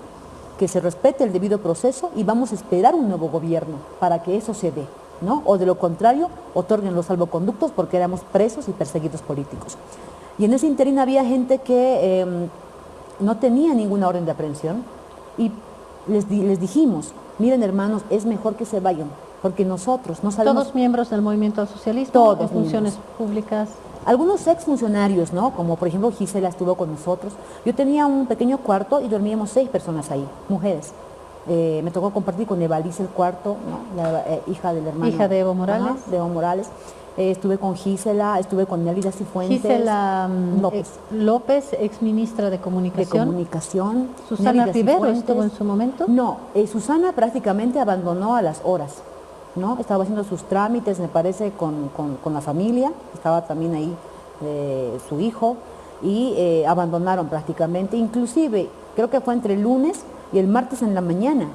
que se respete el debido proceso y vamos a esperar un nuevo gobierno para que eso se dé. ¿no? O de lo contrario, otorguen los salvoconductos porque éramos presos y perseguidos políticos. Y en ese interín había gente que em, no tenía ninguna orden de aprehensión y les, les dijimos, miren hermanos, es mejor que se vayan, porque nosotros no sabemos... ¿Todos miembros del movimiento socialista? Todos funciones públicas? Algunos exfuncionarios, ¿no? Como por ejemplo Gisela estuvo con nosotros. Yo tenía un pequeño cuarto y dormíamos seis personas ahí, mujeres. Eh, me tocó compartir con Evalice el cuarto, la eh, hija del hermano. Hija de Evo Morales. de Evo Morales. Eh, estuve con Gisela, estuve con Nelida Cifuentes. Gisela mm, López. López, ex ministra de Comunicación. De Comunicación. ¿Susana Rivero estuvo en su momento? No, Susana prácticamente abandonó a las horas. ¿No? Estaba haciendo sus trámites, me parece, con, la familia, estaba también ahí eh, su hijo, y eh, abandonaron prácticamente, inclusive creo que fue entre el lunes y el martes en la mañana,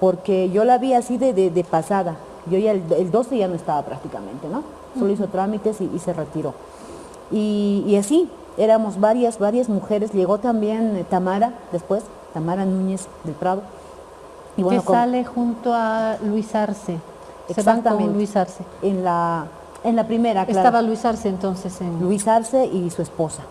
porque yo la vi así de, pasada, yo ya el, 12 ya no estaba prácticamente, ¿no? Solo hizo trámites y, se retiró. Y, así, éramos varias, varias mujeres, llegó también eh, Tamara después, Tamara Núñez del Prado. Y bueno, que sale junto a Luis Arce. Exactamente. Luis Arce. En la, en la primera, claro. Estaba Luis Arce entonces en... Luis Arce y su esposa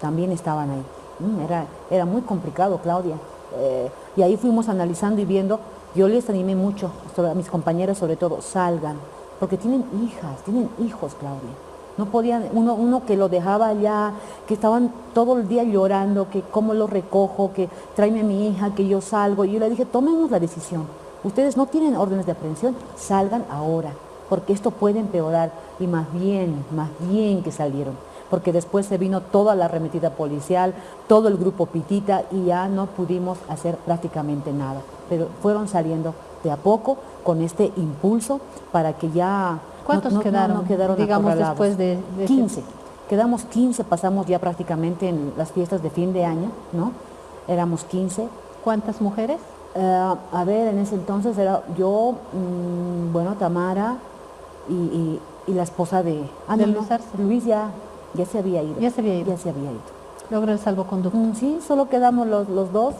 también estaban ahí. Mm, era, era muy complicado, Claudia. Eh, y ahí fuimos analizando y viendo, yo les animé mucho, a mis compañeras sobre todo, salgan, porque tienen hijas, tienen hijos, Claudia. No podían, uno, uno que lo dejaba allá, que estaban todo el día llorando, que cómo lo recojo, que tráeme a mi hija, que yo salgo. Y yo le dije, tomemos la decisión ustedes no tienen órdenes de aprehensión, salgan ahora, porque esto puede empeorar y más bien, más bien que salieron, porque después se vino toda la arremetida policial, todo el grupo Pitita y ya no pudimos hacer prácticamente nada, pero fueron saliendo de a poco con este impulso para que ya... ¿Cuántos quedaron, digamos, después de, 15. Quedamos 15, pasamos ya prácticamente en las fiestas de fin de año, ¿no? Éramos 15. ¿Cuántas mujeres? Eh, a ver, en ese entonces era yo, mm, bueno, Tamara y, la esposa de... Ah, Luis, Luis ya, ya se había ido. Ya se había ido. Ya se había ido. Logra el salvoconducto. Mm, sí, solo quedamos los, los dos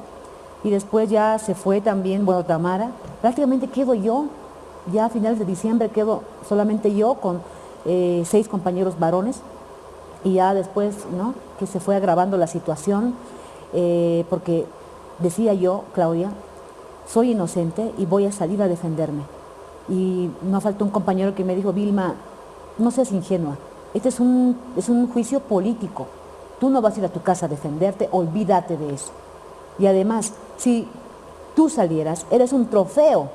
y después ya se fue también, bueno, Tamara. Prácticamente quedo yo, ya a finales de diciembre quedo solamente yo con eh, seis compañeros varones y ya después, ¿no? Que se fue agravando la situación eh, porque decía yo, Claudia, soy inocente y voy a salir a defenderme. Y no faltó un compañero que me dijo, Vilma, no seas ingenua, este es un, es un juicio político, tú no vas a ir a tu casa a defenderte, olvídate de eso. Y además, si tú salieras, eres un trofeo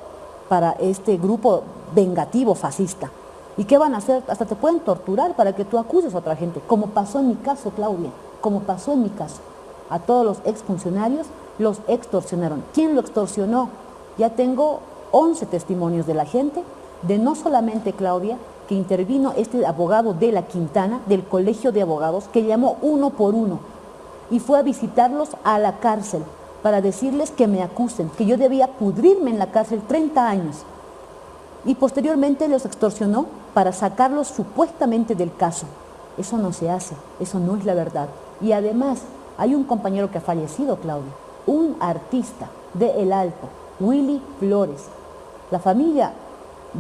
para este grupo vengativo fascista. ¿Y qué van a hacer? Hasta te pueden torturar para que tú acuses a otra gente, como pasó en mi caso, Claudia, como pasó en mi caso. A todos los exfuncionarios los extorsionaron. ¿Quién lo extorsionó? Ya tengo 11 testimonios de la gente, de no solamente Claudia, que intervino este abogado de la Quintana, del Colegio de Abogados, que llamó uno por uno y fue a visitarlos a la cárcel para decirles que me acusen, que yo debía pudrirme en la cárcel 30 años. Y posteriormente los extorsionó para sacarlos supuestamente del caso. Eso no se hace, eso no es la verdad. Y además, hay un compañero que ha fallecido, Claudia, un artista de El Alto, Willy Flores. La familia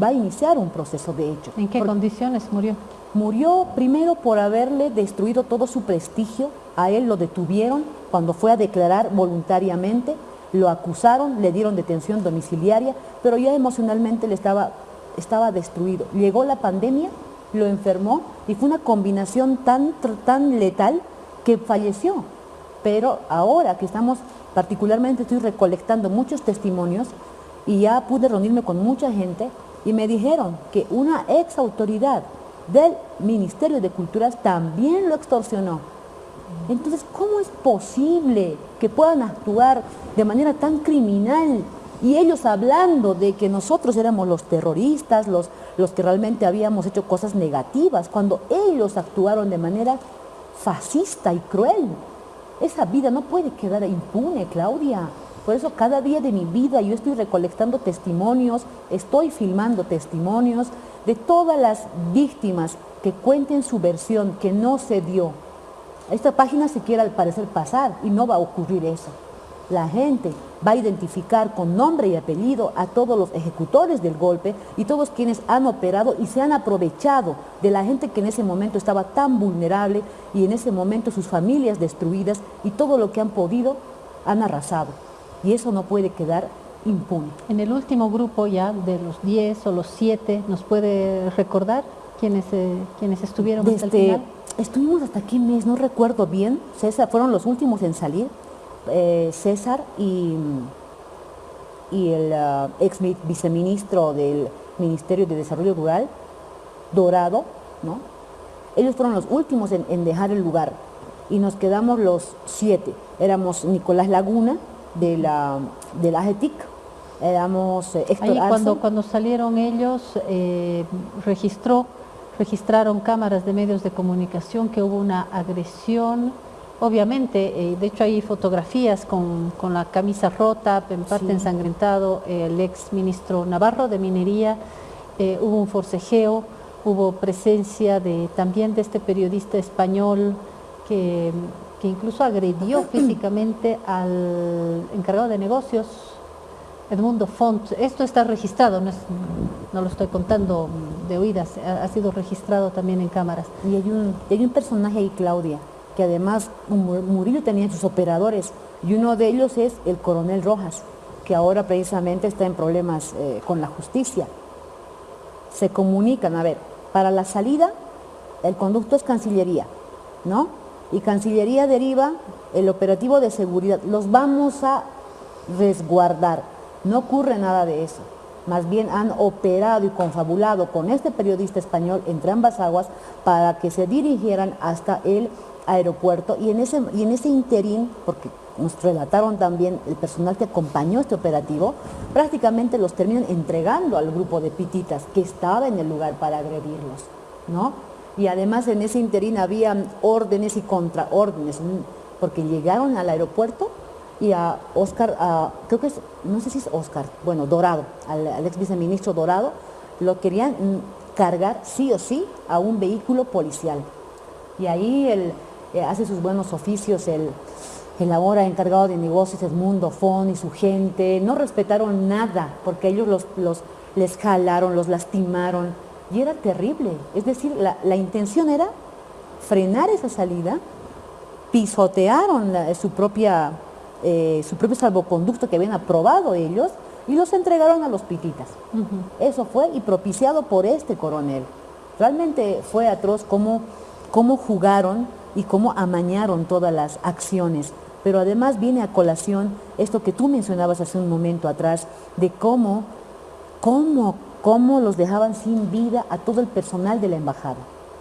va a iniciar un proceso de hecho. ¿En qué condiciones murió? Murió primero por haberle destruido todo su prestigio, a él lo detuvieron cuando fue a declarar voluntariamente, lo acusaron, le dieron detención domiciliaria, pero ya emocionalmente le estaba, estaba destruido. Llegó la pandemia, lo enfermó y fue una combinación tan, tan letal que falleció. Pero ahora que estamos, particularmente estoy recolectando muchos testimonios y ya pude reunirme con mucha gente y me dijeron que una ex autoridad del Ministerio de Culturas también lo extorsionó. Entonces, ¿cómo es posible que puedan actuar de manera tan criminal? Y ellos hablando de que nosotros éramos los terroristas, los, los que realmente habíamos hecho cosas negativas, cuando ellos actuaron de manera fascista y cruel. Esa vida no puede quedar impune, Claudia. Por eso cada día de mi vida yo estoy recolectando testimonios, estoy filmando testimonios de todas las víctimas que cuenten su versión, que no se dio. Esta página se quiere al parecer pasar y no va a ocurrir eso. La gente va a identificar con nombre y apellido a todos los ejecutores del golpe y todos quienes han operado y se han aprovechado de la gente que en ese momento estaba tan vulnerable y en ese momento sus familias destruidas y todo lo que han podido han arrasado. Y eso no puede quedar impune. En el último grupo ya de los 10 o los 7, ¿nos puede recordar quiénes, eh, estuvieron hasta el final? Estuvimos hasta qué mes, no recuerdo bien. César, fueron los últimos en salir. Eh, César y, y el uh, ex viceministro del Ministerio de Desarrollo Rural, Dorado, ¿no? Ellos fueron los últimos en, dejar el lugar y nos quedamos los siete. Éramos Nicolás Laguna de la, de la AGETIC, éramos eh, Héctor Ahí cuando, cuando salieron ellos, eh, registró registraron cámaras de medios de comunicación que hubo una agresión, obviamente, eh, de hecho hay fotografías con, la camisa rota, en parte ensangrentado, el ex ministro Navarro de Minería, eh, hubo un forcejeo, hubo presencia de, también de este periodista español que, que incluso agredió físicamente al encargado de negocios, Edmundo Font. Esto está registrado, no, no, lo estoy contando de oídas, ha, sido registrado también en cámaras. Y hay, un, hay un personaje ahí, Claudia, que además Murillo tenía sus operadores, y uno de ellos es el coronel Rojas, que ahora precisamente está en problemas eh, con la justicia. Se comunican, a ver, para la salida, el conducto es Cancillería, ¿no? Y Cancillería deriva el operativo de seguridad. Los vamos a resguardar no ocurre nada de eso. Más bien han operado y confabulado con este periodista español entre ambas aguas para que se dirigieran hasta el aeropuerto y en ese, y en ese interín, porque nos relataron también el personal que acompañó este operativo, prácticamente los terminan entregando al grupo de pititas que estaba en el lugar para agredirlos, ¿no? y además en ese interín había órdenes y contraórdenes, porque llegaron al aeropuerto y a Oscar, creo que es, no sé si es Oscar, bueno, Dorado, al, ex viceministro Dorado, lo querían cargar sí o sí a un vehículo policial. Y ahí eh, hace sus buenos oficios, el, el ahora encargado de negocios Edmundo Fon y su gente, no respetaron nada, porque ellos los, los, les jalaron, los lastimaron, y era terrible. Es decir, la, la intención era frenar esa salida, pisotearon su propia eh, su propio salvoconducto que habían aprobado ellos y los entregaron a los pititas. Eso fue y propiciado por este coronel. Realmente fue atroz cómo, cómo jugaron y cómo amañaron todas las acciones. Pero además viene a colación esto que tú mencionabas hace un momento atrás, de cómo, cómo, cómo los dejaban sin vida a todo el personal de la embajada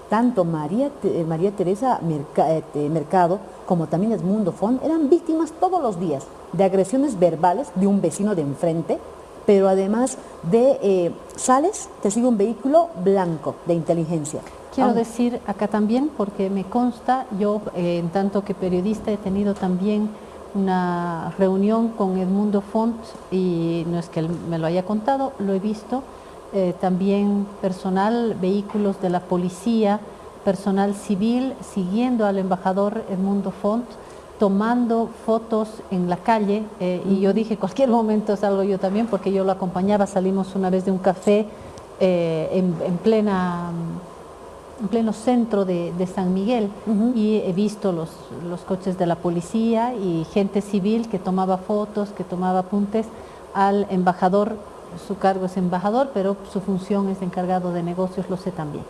tanto María, eh, María Teresa eh, Mercado como también Edmundo Fon eran víctimas todos los días de agresiones verbales de un vecino de enfrente, pero además de eh, sales, te sigue un vehículo blanco de inteligencia. Quiero decir acá también, porque me consta, yo en tanto que periodista he tenido también una reunión con Edmundo Font y no es que él me lo haya contado, lo he visto, eh, también personal, vehículos de la policía, personal civil siguiendo al embajador Edmundo Font, tomando fotos en la calle eh, y yo dije cualquier momento salgo yo también porque yo lo acompañaba, salimos una vez de un café eh, en, plena en pleno centro de, San Miguel y he visto los, los coches de la policía y gente civil que tomaba fotos, que tomaba apuntes al embajador su cargo es embajador, pero su función es encargado de negocios, lo sé también.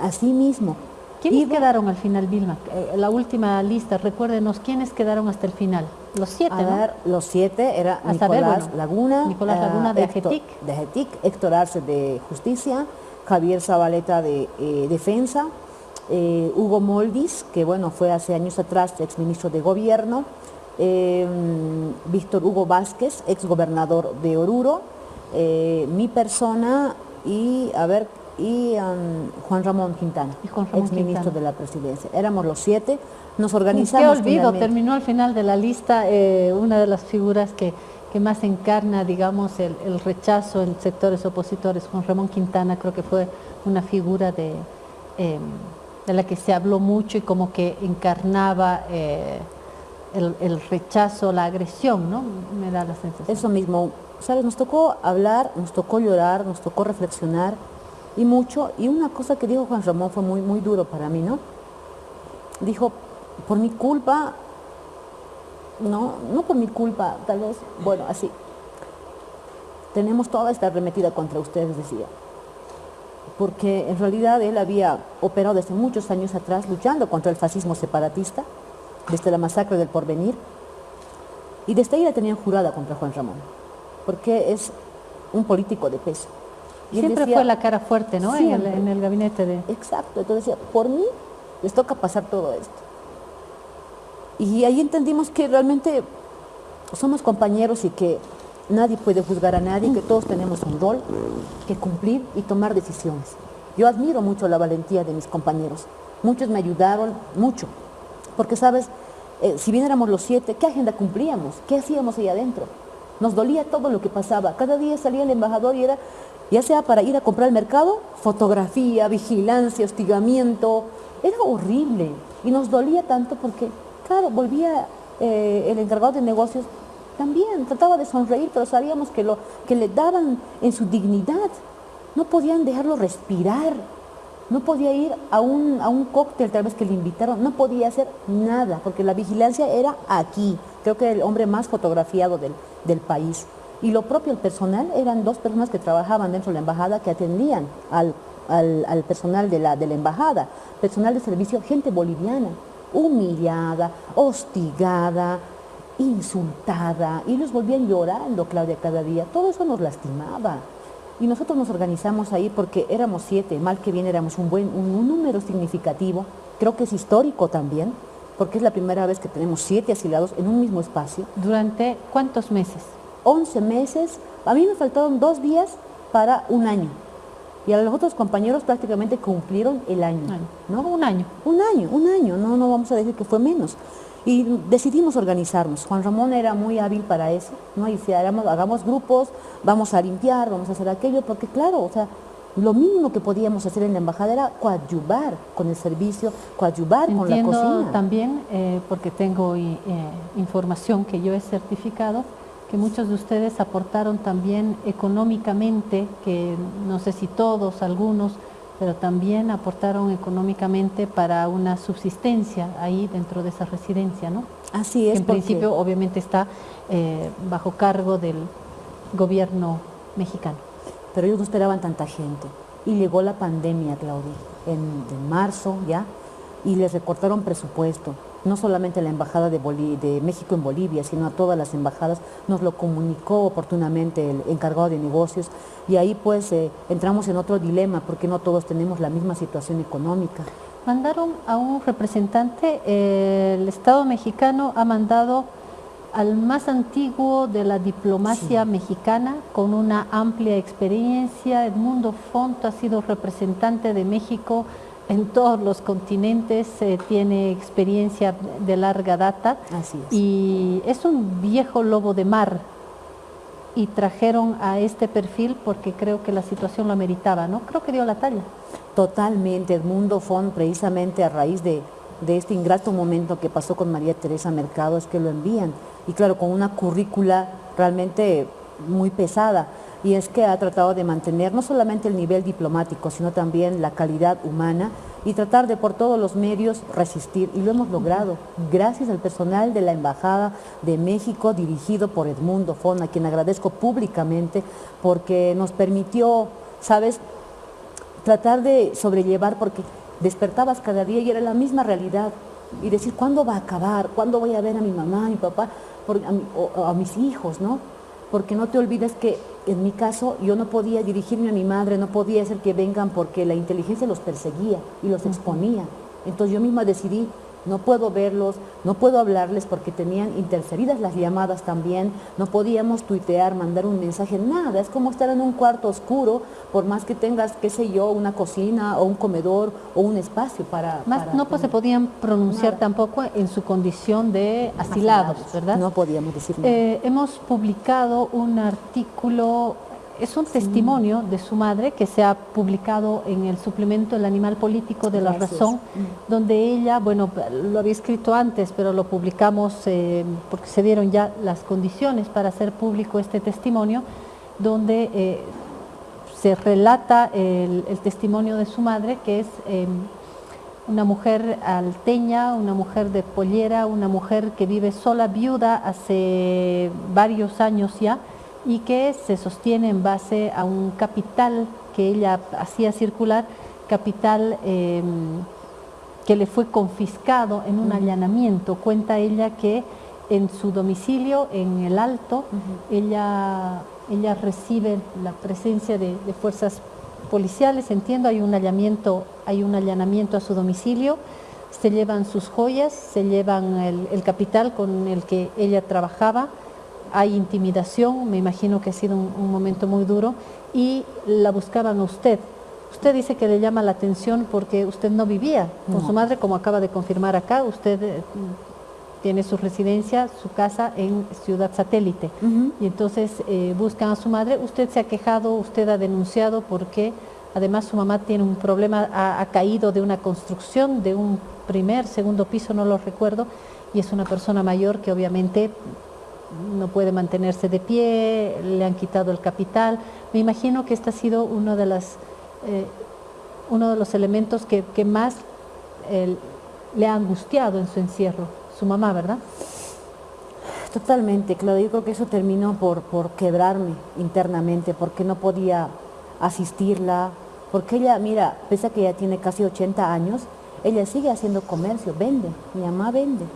Así mismo. ¿Quiénes quedaron al final, Vilma? Eh, la última lista, recuérdenos, ¿quiénes quedaron hasta el final? Los siete, ¿no? los siete era Nicolás Laguna, Nicolás Laguna de Héctor, De Ajetic, Héctor Arce de Justicia, Javier Zabaleta de eh, Defensa, eh, Hugo Moldis, que bueno, fue hace años atrás exministro de Gobierno, Víctor Hugo Vázquez, ex gobernador de Oruro, eh, mi persona y, a ver, y um, Juan Ramón Quintana, ex ministro de la presidencia. Éramos los siete, nos organizamos. Qué olvido, terminó al final de la lista eh, una de las figuras que, que más encarna, digamos, el, rechazo en sectores opositores. Juan Ramón Quintana creo que fue una figura de, em, de la que se habló mucho y como que encarnaba eh, el, el, rechazo, la agresión, ¿no? Me da la sensación. Eso mismo, ¿sabes? Nos tocó hablar, nos tocó llorar, nos tocó reflexionar y mucho. Y una cosa que dijo Juan Ramón fue muy, muy duro para mí, ¿no? Dijo, por mi culpa, no, no por mi culpa, tal vez, bueno, así. Tenemos toda esta arremetida contra ustedes, decía. Porque en realidad él había operado desde muchos años atrás luchando contra el fascismo separatista, desde la masacre del porvenir, y desde ahí la tenían jurada contra Juan Ramón porque es un político de peso. Y Siempre fue la cara fuerte, ¿no? En el, gabinete de... Exacto, entonces decía, por mí les toca pasar todo esto. Y ahí entendimos que realmente somos compañeros y que nadie puede juzgar a nadie, que todos tenemos un rol que cumplir y tomar decisiones. Yo admiro mucho la valentía de mis compañeros. Muchos me ayudaron, mucho. Porque, ¿sabes? Eh, si bien éramos los siete, ¿qué agenda cumplíamos? ¿Qué hacíamos ahí adentro? Nos dolía todo lo que pasaba. Cada día salía el embajador y era, ya sea para ir a comprar al mercado, fotografía, vigilancia, hostigamiento. Era horrible. Y nos dolía tanto porque, claro, volvía eh, el encargado de negocios también, trataba de sonreír, pero sabíamos que lo que le daban en su dignidad. No podían dejarlo respirar. No podía ir a un, a un cóctel tal vez que le invitaron, no podía hacer nada, porque la vigilancia era aquí. Creo que el hombre más fotografiado del, del país. Y lo propio el personal eran dos personas que trabajaban dentro de la embajada que atendían al, al, personal de la, de la embajada, personal de servicio, gente boliviana, humillada, hostigada, insultada, y los volvían llorando, Claudia, cada día. Todo eso nos lastimaba. Y nosotros nos organizamos ahí porque éramos siete, mal que bien éramos un, buen, un número significativo, creo que es histórico también, porque es la primera vez que tenemos siete asilados en un mismo espacio. ¿Durante cuántos meses? 11 meses. A mí me faltaron dos días para un año. Y a los otros compañeros prácticamente cumplieron el año, ¿no? Un año. Un año, un año, no, no vamos a decir que fue menos. Y decidimos organizarnos. Juan Ramón era muy hábil para eso, ¿no? Y si hagamos, hagamos grupos, vamos a limpiar, vamos a hacer aquello, porque claro, o sea, lo mínimo que podíamos hacer en la embajada era coadyuvar con el servicio, coadyuvar con la cocina. también, eh, porque tengo eh, información que yo he certificado, que muchos de ustedes aportaron también económicamente, que no sé si todos, algunos, pero también aportaron económicamente para una subsistencia ahí dentro de esa residencia, ¿no? Así es. en principio obviamente está eh, bajo cargo del gobierno mexicano. Pero ellos no esperaban tanta gente. Y llegó la pandemia, Claudia, en, en marzo ya, y les recortaron presupuesto no solamente la Embajada de, de, México en Bolivia, sino a todas las embajadas, nos lo comunicó oportunamente el encargado de negocios y ahí pues eh, entramos en otro dilema porque no todos tenemos la misma situación económica. Mandaron a un representante, el Estado mexicano ha mandado al más antiguo de la diplomacia mexicana, con una amplia experiencia. Edmundo Font ha sido representante de México en todos los continentes, eh, tiene experiencia de larga data Así es. y es un viejo lobo de mar y trajeron a este perfil porque creo que la situación lo ameritaba, ¿no? Creo que dio la talla. Totalmente, Edmundo Font precisamente a raíz de, de este ingrato momento que pasó con María Teresa Mercado es que lo envían y claro, con una currícula realmente muy pesada y es que ha tratado de mantener no solamente el nivel diplomático, sino también la calidad humana y tratar de por todos los medios resistir. Y lo hemos logrado gracias al personal de la Embajada de México dirigido por Edmundo Fon, a quien agradezco públicamente porque nos permitió, ¿sabes?, tratar de sobrellevar porque despertabas cada día y era la misma realidad y decir, ¿cuándo va a acabar? ¿Cuándo voy a ver a mi mamá, a mi papá, a, a mis hijos, no? porque no te olvides que en mi caso yo no podía dirigirme a mi madre, no podía hacer que vengan porque la inteligencia los perseguía y los exponía. Entonces yo misma decidí no puedo verlos, no puedo hablarles porque tenían interferidas las llamadas también, no podíamos tuitear, mandar un mensaje, nada, es como estar en un cuarto oscuro, por más que tengas, qué sé yo, una cocina o un comedor o un espacio para... Más no pues, se podían pronunciar tampoco en su condición de asilados, ¿verdad? No podíamos decir nada. Eh, hemos publicado un artículo es un testimonio de su madre que se ha publicado en el suplemento El Animal Político de la Razón, mm. donde ella, bueno, lo había escrito antes, pero lo publicamos eh, porque se dieron ya las condiciones para hacer público este testimonio, donde eh, se relata el, testimonio de su madre, que es em, una mujer alteña, una mujer de pollera, una mujer que vive sola, viuda hace varios años ya, y que se sostiene en base a un capital que ella hacía circular, capital em, que le fue confiscado en un allanamiento. Cuenta ella que en su domicilio, en el Alto, ella, ella recibe la presencia de, fuerzas policiales, entiendo, hay un, allanamiento, hay un allanamiento a su domicilio, se llevan sus joyas, se llevan el capital con el que ella trabajaba, hay intimidación, me imagino que ha sido un, momento muy duro, y la buscaban a usted. Usted dice que le llama la atención porque usted no vivía con su madre, como acaba de confirmar acá, usted eh, tiene su residencia, su casa en Ciudad Satélite, y entonces eh, buscan a su madre, usted se ha quejado, usted ha denunciado porque además su mamá tiene un problema, ha caído de una construcción, de un primer, segundo piso, no lo recuerdo, y es una persona mayor que obviamente no puede mantenerse de pie, le han quitado el capital. Me imagino que este ha sido uno de, las, eh, uno de los elementos que, más le ha angustiado en su encierro, su mamá, ¿verdad? Totalmente, claro, yo creo que eso terminó por, por quebrarme internamente, porque no podía asistirla, porque ella, mira, pese a que ya tiene casi 80 años, ella sigue haciendo comercio, vende, mi mamá vende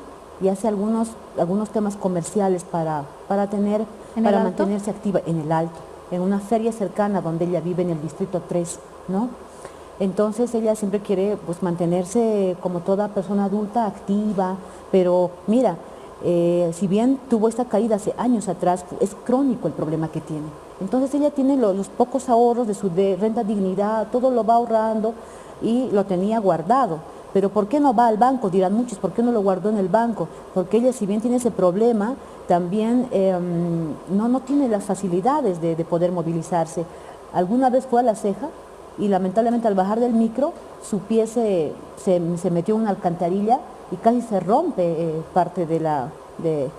y hace algunos, algunos temas comerciales para, para, tener, para mantenerse activa en el Alto, en una feria cercana donde ella vive en el Distrito 3, ¿no? Entonces ella siempre quiere pues, mantenerse como toda persona adulta, activa, pero mira, eh, si bien tuvo esta caída hace años atrás, es crónico el problema que tiene. Entonces ella tiene los, pocos ahorros de su renta dignidad, todo lo va ahorrando y lo tenía guardado. Pero ¿por qué no va al banco? Dirán muchos, ¿por qué no lo guardó en el banco? Porque ella, si bien tiene ese problema, también em, no, no tiene las facilidades de, poder movilizarse. Alguna vez fue a la ceja y lamentablemente al bajar del micro, su pie se, se, metió en una alcantarilla y casi se rompe eh, parte de, la, de,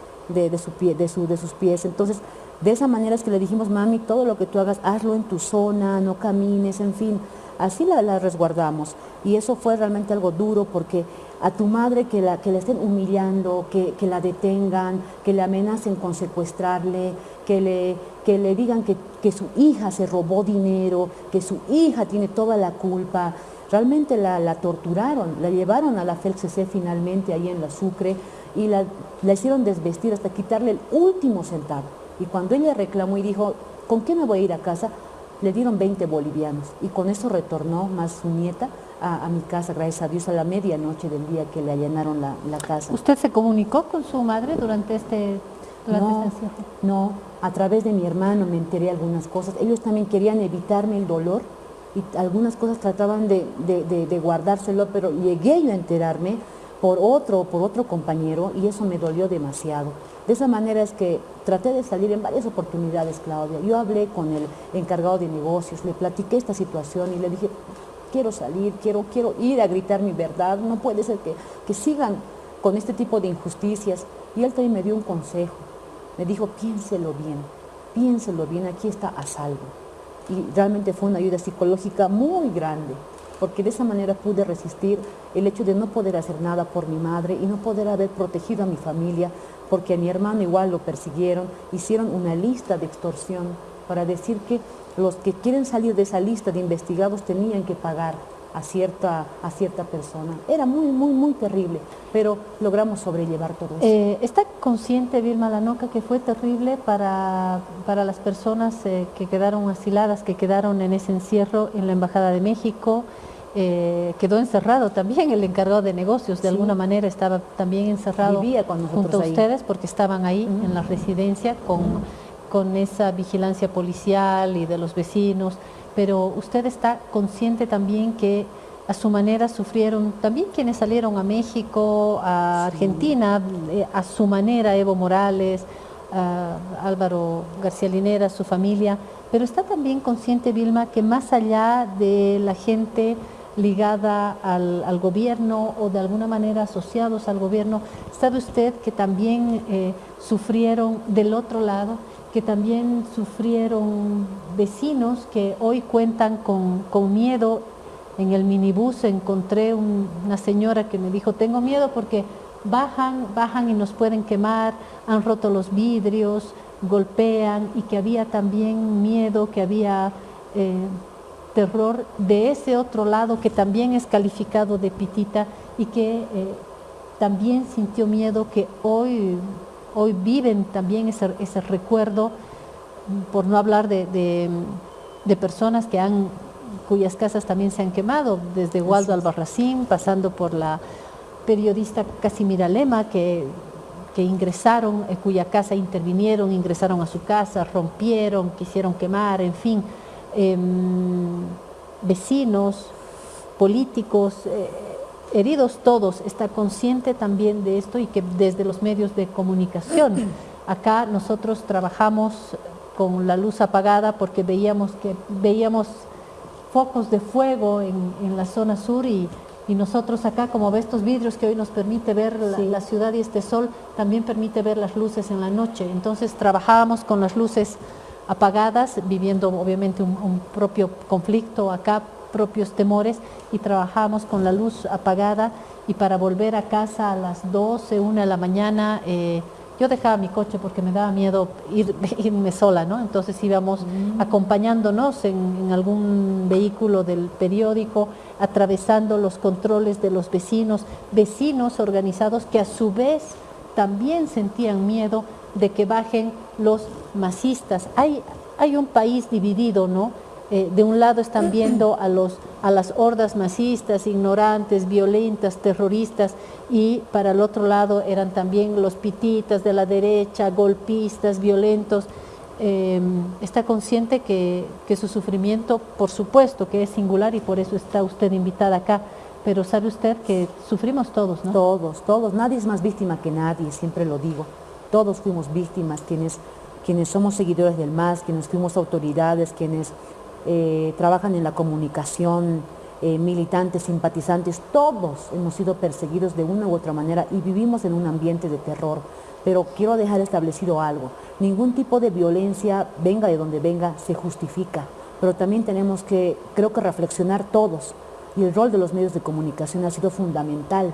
de, su pie, de, su, de sus pies. Entonces, de esa manera es que le dijimos, mami, todo lo que tú hagas, hazlo en tu zona, no camines, en fin. Así la, resguardamos. Y eso fue realmente algo duro porque a tu madre que la, que estén humillando, que, la detengan, que le amenacen con secuestrarle, que le, que le digan que, que, su hija se robó dinero, que su hija tiene toda la culpa. Realmente la, torturaron, la llevaron a la FELCC finalmente ahí en la Sucre y la, la hicieron desvestir hasta quitarle el último centavo. Y cuando ella reclamó y dijo, ¿con qué me voy a ir a casa? Le dieron 20 bolivianos y con eso retornó más su nieta a, mi casa, gracias a Dios, a la medianoche del día que le allanaron la, casa. ¿Usted se comunicó con su madre durante este no, este no, a través de mi hermano me enteré algunas cosas. Ellos también querían evitarme el dolor y algunas cosas trataban de, de guardárselo, pero llegué yo a enterarme por otro, por otro compañero y eso me dolió demasiado. De esa manera es que traté de salir en varias oportunidades, Claudia. Yo hablé con el encargado de negocios, le platiqué esta situación y le dije, quiero salir, quiero, quiero ir a gritar mi verdad, no puede ser que, que sigan con este tipo de injusticias. Y él también me dio un consejo, me dijo, piénselo bien, piénselo bien, aquí está a salvo. Y realmente fue una ayuda psicológica muy grande porque de esa manera pude resistir el hecho de no poder hacer nada por mi madre y no poder haber protegido a mi familia, porque a mi hermano igual lo persiguieron, hicieron una lista de extorsión para decir que los que quieren salir de esa lista de investigados tenían que pagar a cierta, a cierta persona. Era muy, muy, muy terrible, pero logramos sobrellevar todo eso. Eh, ¿Está consciente Vilma Lanoca que fue terrible para, para las personas eh, que quedaron asiladas, que quedaron en ese encierro en la Embajada de México, eh, quedó encerrado también el encargado de negocios, de alguna manera estaba también encerrado junto a ustedes porque estaban ahí en la residencia con, con esa vigilancia policial y de los vecinos, pero usted está consciente también que a su manera sufrieron también quienes salieron a México, a Argentina, eh, a su manera Evo Morales, Álvaro García Linera, su familia, pero está también consciente Vilma que más allá de la gente ligada al, gobierno o de alguna manera asociados al gobierno. ¿Sabe usted que también eh, sufrieron del otro lado, que también sufrieron vecinos que hoy cuentan con, miedo? En el minibús encontré una señora que me dijo, tengo miedo porque bajan, bajan y nos pueden quemar, han roto los vidrios, golpean y que había también miedo, que había... Eh, terror de ese otro lado que también es calificado de pitita y que eh, también sintió miedo, que hoy, hoy viven también ese, ese recuerdo, por no hablar de, de, personas que han, cuyas casas también se han quemado, desde Waldo Albarracín, pasando por la periodista Casimira Lema, que, que ingresaron, en cuya casa intervinieron, ingresaron a su casa, rompieron, quisieron quemar, en fin, Em, vecinos, políticos, eh, heridos todos, está consciente también de esto y que desde los medios de comunicación, acá nosotros trabajamos con la luz apagada porque veíamos que veíamos focos de fuego en, la zona sur y, nosotros acá, como ve estos vidrios que hoy nos permite ver la, la, ciudad y este sol, también permite ver las luces en la noche. Entonces trabajábamos con las luces apagadas, viviendo obviamente un, propio conflicto acá, propios temores y trabajamos con la luz apagada y para volver a casa a las 12, 1 de la mañana, eh, yo dejaba mi coche porque me daba miedo ir, irme sola, ¿no? Entonces íbamos mm. acompañándonos en, algún vehículo del periódico, atravesando los controles de los vecinos, vecinos organizados que a su vez también sentían miedo de que bajen los masistas. Hay, hay un país dividido, ¿no? eh, de un lado están viendo a, los, a las hordas masistas, ignorantes, violentas, terroristas, y para el otro lado eran también los pititas de la derecha, golpistas, violentos. Em, está consciente que, que su sufrimiento, por supuesto, que es singular y por eso está usted invitada acá, pero sabe usted que sufrimos todos, ¿no? Todos, todos. Nadie es más víctima que nadie, siempre lo digo. Todos fuimos víctimas, quienes, quienes somos seguidores del MAS, quienes fuimos autoridades, quienes eh, trabajan en la comunicación, eh, militantes, simpatizantes, todos hemos sido perseguidos de una u otra manera y vivimos en un ambiente de terror. Pero quiero dejar establecido algo, ningún tipo de violencia, venga de donde venga, se justifica. Pero también tenemos que, creo que reflexionar todos, y el rol de los medios de comunicación ha sido fundamental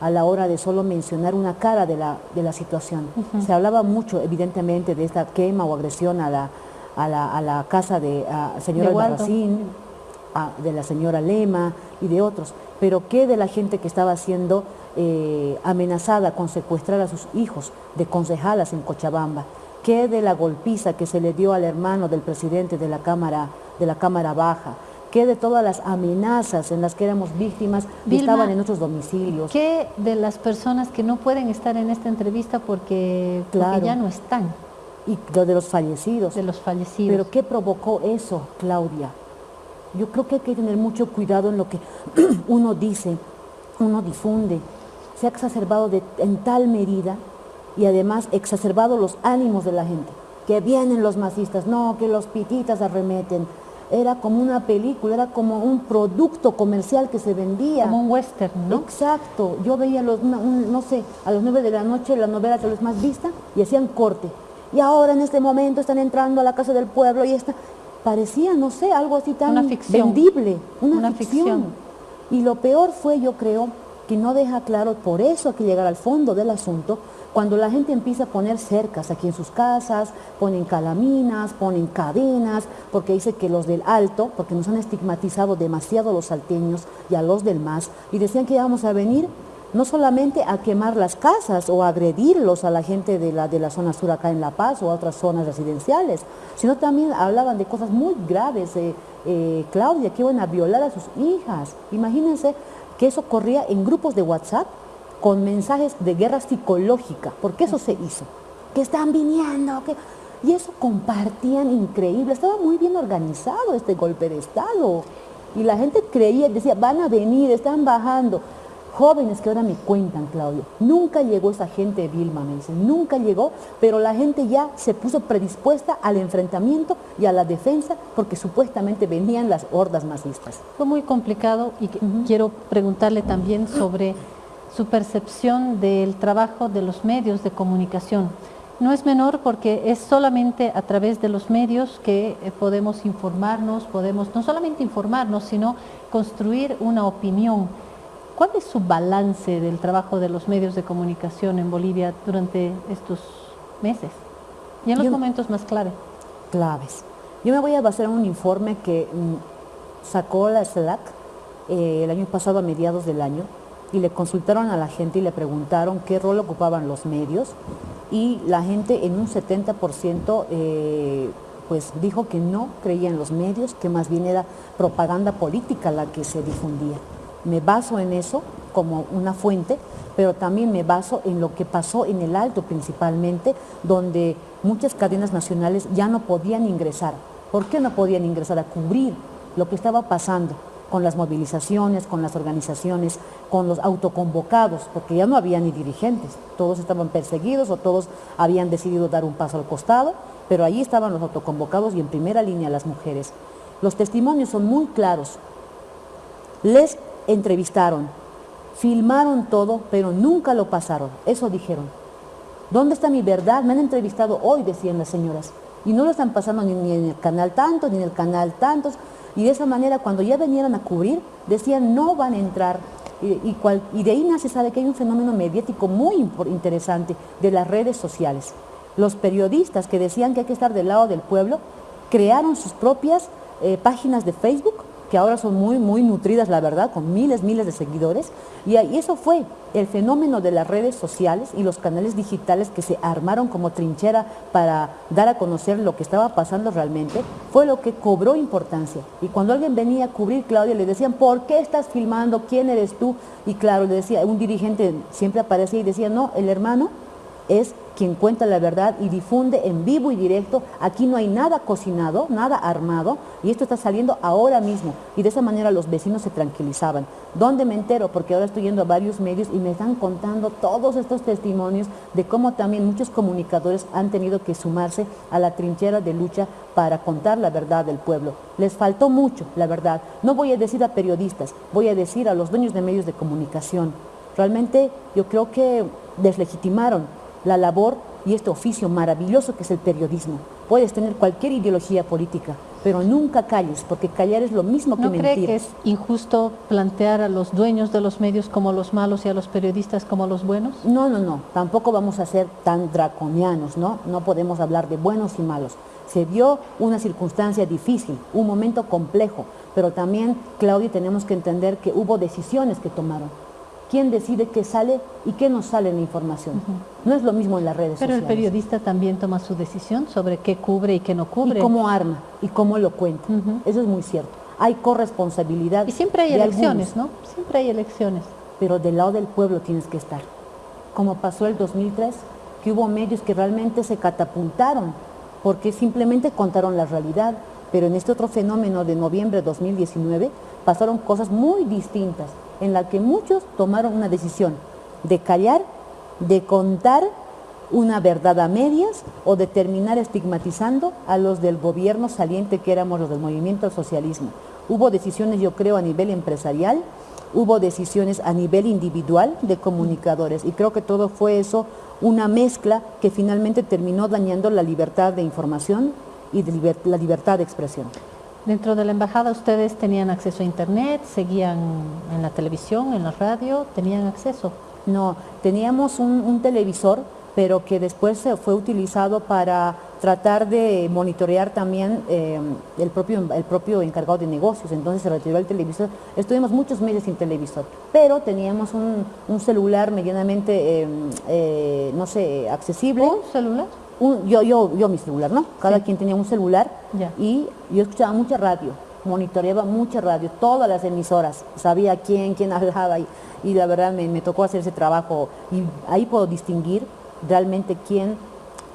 a la hora de solo mencionar una cara de la, de la situación. Se hablaba mucho, evidentemente, de esta quema o agresión a la, a la, casa de la señora Albarracín, de la señora Lema y de otros. Pero ¿qué de la gente que estaba siendo eh, amenazada con secuestrar a sus hijos de concejalas en Cochabamba? ¿Qué de la golpiza que se le dio al hermano del presidente de la Cámara, de la cámara Baja? ¿Qué de todas las amenazas en las que éramos víctimas estaban en nuestros domicilios? ¿Qué de las personas que no pueden estar en esta entrevista porque, ya no están? Y lo de los fallecidos. De los fallecidos. Pero ¿qué provocó eso, Claudia? Yo creo que hay que tener mucho cuidado en lo que uno dice, uno difunde. Se ha exacerbado en tal medida y además exacerbado los ánimos de la gente. Que vienen los masistas, no, que los pititas arremeten, era como una película, era como un producto comercial que se vendía. Como un western, ¿no? Exacto. Yo veía, los, no sé, a las nueve de la noche la novela tal vez más vista y hacían corte. Y ahora en este momento están entrando a la casa del pueblo y esta parecía, no sé, algo así tan vendible, una, ficción. Y lo peor fue, yo creo, que no deja claro, por eso hay que llegar al fondo del asunto, cuando la gente empieza a poner cercas aquí en sus casas, ponen calaminas, ponen cadenas, porque dice que los del alto, porque nos han estigmatizado demasiado los salteños y a los del MAS, y decían que íbamos a venir no solamente a quemar las casas o agredirlos a la gente de la, de la zona sur acá en La Paz o a otras zonas residenciales, sino también hablaban de cosas muy graves, eh, eh, Claudia, que iban a violar a sus hijas. Imagínense que eso corría en grupos de WhatsApp con mensajes de guerra psicológica, porque eso se hizo, que están viniendo, que... y eso compartían increíble, estaba muy bien organizado este golpe de Estado, y la gente creía, decía, van a venir, están bajando, jóvenes que ahora me cuentan, Claudio, nunca llegó esa gente de Vilma, me dicen, nunca llegó, pero la gente ya se puso predispuesta al enfrentamiento y a la defensa porque supuestamente venían las hordas masistas. Fue muy complicado y quiero preguntarle también sobre su percepción del trabajo de los medios de comunicación. No es menor porque es solamente a través de los medios que eh, podemos informarnos, podemos no solamente informarnos, sino construir una opinión. ¿Cuál es su balance del trabajo de los medios de comunicación en Bolivia durante estos meses y en los momentos más clave? Claves. Yo me voy a basar en un informe que mm, sacó la SLAC eh, el año pasado a mediados del año, y le consultaron a la gente y le preguntaron qué rol ocupaban los medios y la gente en un 70% eh, pues dijo que no creía en los medios, que más bien era propaganda política la que se difundía. Me baso en eso como una fuente, pero también me baso en lo que pasó en el Alto principalmente, donde muchas cadenas nacionales ya no podían ingresar. ¿Por qué no podían ingresar a cubrir lo que estaba pasando? Con las movilizaciones, con las organizaciones, con los autoconvocados, porque ya no había ni dirigentes, todos estaban perseguidos o todos habían decidido dar un paso al costado, pero allí estaban los autoconvocados y en primera línea las mujeres. Los testimonios son muy claros. Les entrevistaron, filmaron todo, pero nunca lo pasaron. Eso dijeron. ¿Dónde está mi verdad? Me han entrevistado hoy, decían las señoras. Y no lo están pasando ni, en el canal tanto, ni en el canal tantos. Y de esa manera, cuando ya venían a cubrir, decían no van a entrar. Y, de ahí nace, sabe que hay un fenómeno mediático muy interesante de las redes sociales. Los periodistas que decían que hay que estar del lado del pueblo, crearon sus propias eh, páginas de Facebook que ahora son muy, muy nutridas, la verdad, con miles, miles de seguidores. Y, eso fue el fenómeno de las redes sociales y los canales digitales que se armaron como trinchera para dar a conocer lo que estaba pasando realmente, fue lo que cobró importancia. Y cuando alguien venía a cubrir, Claudia, le decían, ¿por qué estás filmando? ¿Quién eres tú? Y claro, le decía, un dirigente siempre aparecía y decía, no, el hermano es quien cuenta la verdad y difunde en vivo y directo. Aquí no hay nada cocinado, nada armado y esto está saliendo ahora mismo. Y de esa manera los vecinos se tranquilizaban. ¿Dónde me entero? Porque ahora estoy yendo a varios medios y me están contando todos estos testimonios de cómo también muchos comunicadores han tenido que sumarse a la trinchera de lucha para contar la verdad del pueblo. Les faltó mucho, la verdad. No voy a decir a periodistas, voy a decir a los dueños de medios de comunicación. Realmente yo creo que deslegitimaron la labor y este oficio maravilloso que es el periodismo. Puedes tener cualquier ideología política, pero nunca calles, porque callar es lo mismo que ¿No mentir. cree que es injusto plantear a los dueños de los medios como los malos y a los periodistas como los buenos? No, no, no, tampoco vamos a ser tan draconianos, ¿no? No podemos hablar de buenos y malos. Se dio una circunstancia difícil, un momento complejo, pero también, Claudia, tenemos que entender que hubo decisiones que tomaron quién decide qué sale y qué no sale en la información. No es lo mismo en las redes Pero sociales. el periodista también toma su decisión sobre qué cubre y qué no cubre. Y cómo arma y cómo lo cuenta. Eso es muy cierto. Hay corresponsabilidad Y siempre hay elecciones, algunos, ¿no? Siempre hay elecciones. Pero del lado del pueblo tienes que estar. Como pasó el 2003, que hubo medios que realmente se catapultaron porque simplemente contaron la realidad. Pero en este otro fenómeno de noviembre de 2019 pasaron cosas muy distintas en la que muchos tomaron una decisión de callar, de contar una verdad a medias o de terminar estigmatizando a los del gobierno saliente que éramos los del movimiento al socialismo. Hubo decisiones, yo creo, a nivel empresarial, hubo decisiones a nivel individual de comunicadores y creo que todo fue eso, una mezcla que finalmente terminó dañando la libertad de información y la libertad de expresión. Dentro de la embajada ustedes tenían acceso a internet, seguían en la televisión, en la radio, tenían acceso. No, teníamos un, televisor, pero que después fue utilizado para tratar de monitorear también eh, el, propio, el propio encargado de negocios, entonces se retiró el televisor. Estuvimos muchos meses sin televisor, pero teníamos un, celular medianamente, eh, eh, no sé, accesible. ¿Un celular? Un- yo, yo, yo mi celular, ¿no? Cada Sí. quien tenía un celular Ya. y yo escuchaba mucha radio, monitoreaba mucha radio, todas las emisoras, sabía quién, quién hablaba y, y la verdad me, me tocó hacer ese trabajo y ahí puedo distinguir realmente quién,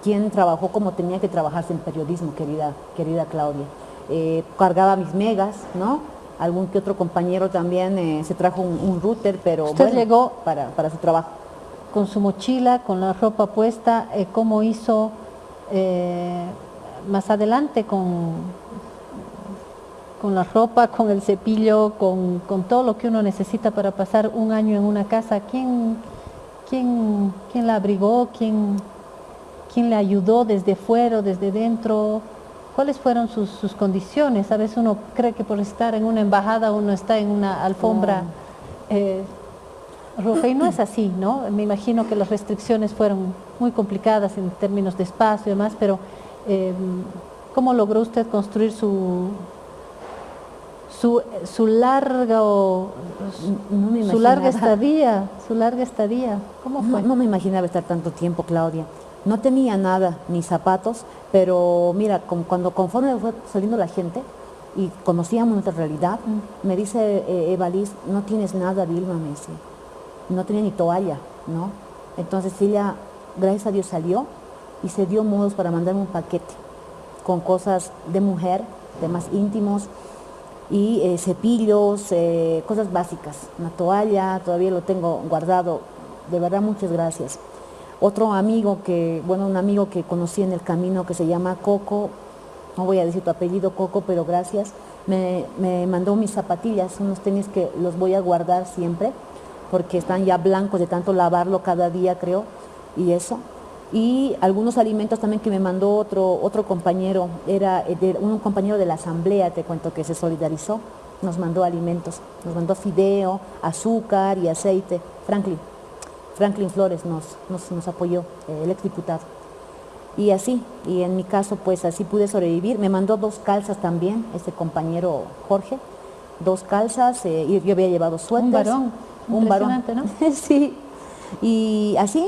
quién trabajó como tenía que trabajarse en periodismo, querida, querida Claudia. Eh, cargaba mis megas, ¿no? Algún que otro compañero también eh, se trajo un, un router, pero bueno, llegó- para, para su trabajo. Con su mochila, con la ropa puesta, eh, ¿cómo hizo eh, más adelante con, con la ropa, con el cepillo, con, con todo lo que uno necesita para pasar un año en una casa? ¿Quién, quién, quién la abrigó? ¿Quién, quién le ayudó desde fuera o desde dentro? ¿Cuáles fueron sus, sus condiciones? A veces uno cree que por estar en una embajada uno está en una alfombra eh, roja y no es así, ¿no? Me imagino que las restricciones fueron muy complicadas en términos de espacio y demás, pero eh, ¿cómo logró usted construir su, su, su larga o- No me su larga estadía? Su larga estadía. ¿Cómo No, fue? no me imaginaba estar tanto tiempo, Claudia. No tenía nada, ni zapatos, pero mira, con- cuando conforme fue saliendo la gente y conocíamos nuestra realidad, me dice eh, no tienes nada, Vilma, me dice. No tenía ni toalla, ¿no? Entonces ella, gracias a Dios, salió y se dio modos para mandarme un paquete con cosas de mujer, temas íntimos y eh, cepillos, eh, cosas básicas. Una toalla, todavía lo tengo guardado. De verdad, muchas gracias. Otro amigo que, bueno, un amigo que conocí en el camino que se llama Coco, no voy a decir tu apellido Coco, pero gracias, me, me mandó mis zapatillas, unos tenis que los voy a guardar siempre, porque están ya blancos de tanto lavarlo cada día, creo, y eso. Y algunos alimentos también que me mandó otro, otro compañero, era eh, de- un compañero de la asamblea, te cuento, que se solidarizó, nos mandó alimentos, nos mandó fideo, azúcar y aceite, Franklin. Franklin Flores nos, nos, apoyó, eh, el exdiputado. Y así, y en mi caso pues así pude sobrevivir. Me mandó dos calzas también, este compañero Jorge, dos calzas, eh, y yo había llevado suéteres. Un varón. ¿no? sí, y así,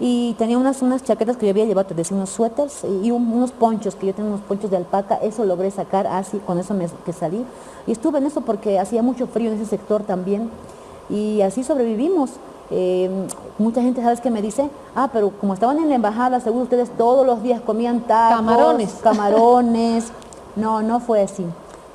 y tenía unas, unas chaquetas que yo había llevado, te decía, unos suéteres y unos ponchos, que yo tengo unos ponchos de alpaca, eso logré sacar así, con eso me, que salí. Y estuve en eso porque hacía mucho frío en ese sector también, y así sobrevivimos. Eh, mucha gente, ¿sabes que me dice? Ah, pero como estaban en la embajada, seguro ustedes todos los días comían tacos, camarones. Camarones. No, no fue así.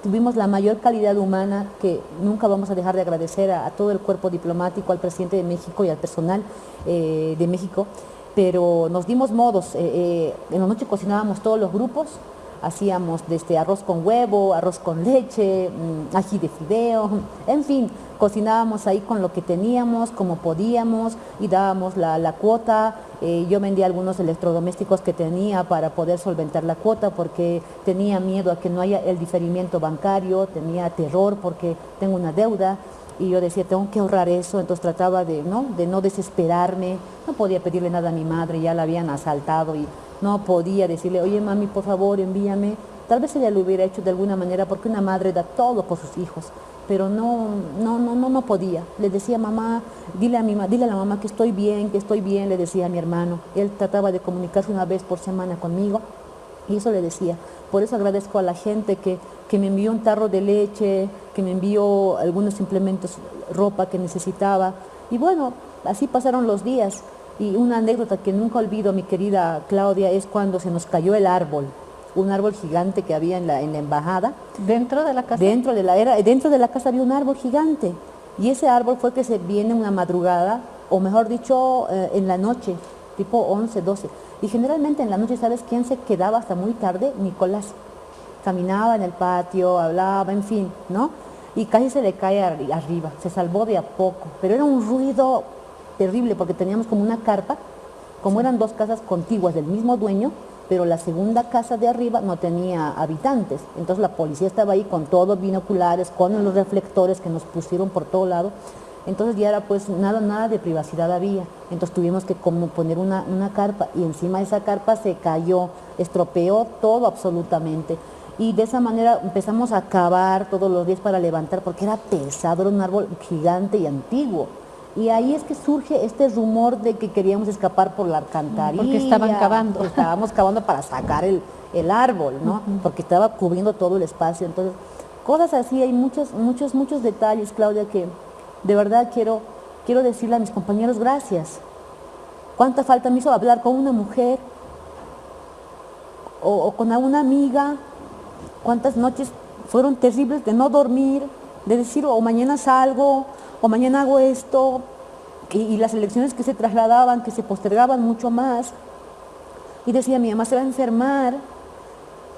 Tuvimos la mayor calidad humana que nunca vamos a dejar de agradecer a, todo el cuerpo diplomático, al presidente de México y al personal eh, de México, pero nos dimos modos. Eh, en la noche cocinábamos todos los grupos, hacíamos desde arroz con huevo, arroz con leche, mm, ají de fideo, en fin, cocinábamos ahí con lo que teníamos, como podíamos y dábamos la, cuota. Eh, yo vendía algunos electrodomésticos que tenía para poder solventar la cuota porque tenía miedo a que no haya el diferimiento bancario, tenía terror porque tengo una deuda. Y yo decía, tengo que ahorrar eso, entonces trataba de no, de no desesperarme, no podía pedirle nada a mi madre, ya la habían asaltado y no podía decirle, oye mami, por favor, envíame. Tal vez ella lo hubiera hecho de alguna manera porque una madre da todo por sus hijos pero no, no, no, no, no podía. Le decía, mamá, dile a, mi, dile a la mamá que estoy bien, que estoy bien, le decía a mi hermano. Él trataba de comunicarse una vez por semana conmigo y eso le decía. Por eso agradezco a la gente que, que me envió un tarro de leche, que me envió algunos implementos, ropa que necesitaba. Y bueno, así pasaron los días. Y una anécdota que nunca olvido, mi querida Claudia, es cuando se nos cayó el árbol un árbol gigante que había en la, en la embajada. ¿Dentro de la casa? Dentro de la, era, dentro de la casa había un árbol gigante. Y ese árbol fue que se viene una madrugada, o mejor dicho, eh, en la noche, tipo 11, 12. Y generalmente en la noche, ¿sabes quién se quedaba hasta muy tarde? Nicolás. Caminaba en el patio, hablaba, en fin, ¿no? Y casi se le cae arriba, se salvó de a poco. Pero era un ruido terrible porque teníamos como una carpa, como eran dos casas contiguas del mismo dueño, pero la segunda casa de arriba no tenía habitantes. Entonces la policía estaba ahí con todos binoculares, con los reflectores que nos pusieron por todo lado. Entonces ya era pues nada, nada de privacidad había. Entonces tuvimos que como poner una, una carpa y encima de esa carpa se cayó, estropeó todo absolutamente. Y de esa manera empezamos a cavar todos los días para levantar porque era pesado, era un árbol gigante y antiguo. Y ahí es que surge este rumor de que queríamos escapar por la alcantarilla. Porque estaban cavando. Estábamos cavando para sacar el, árbol, ¿no? Porque estaba cubriendo todo el espacio. Entonces, cosas así, hay muchos, muchos, muchos detalles, Claudia, que de verdad quiero, quiero decirle a mis compañeros gracias. ¿Cuánta falta me hizo hablar con una mujer o, o con alguna amiga? ¿Cuántas noches fueron terribles de no dormir, de decir, o mañana salgo, o mañana hago esto, y, las elecciones que se trasladaban, que se postergaban mucho más. Y decía, mi mamá se va a enfermar,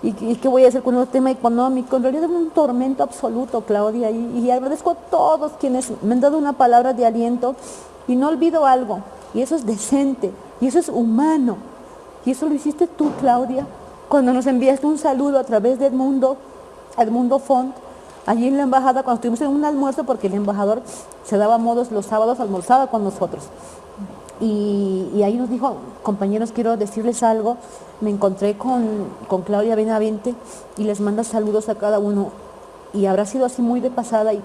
¿y, qué voy a hacer con el tema económico? En realidad es un tormento absoluto, Claudia, y, y agradezco a todos quienes me han dado una palabra de aliento, y no olvido algo, y eso es decente, y eso es humano, y eso lo hiciste tú, Claudia, cuando nos enviaste un saludo a través de Edmundo, Edmundo Font, allí en la embajada cuando estuvimos en un almuerzo, porque el embajador se daba modos los sábados, almorzaba con nosotros. Y, ahí nos dijo, compañeros, quiero decirles algo. Me encontré con, con Claudia Benavente y les manda saludos a cada uno. Y habrá sido así muy de pasada y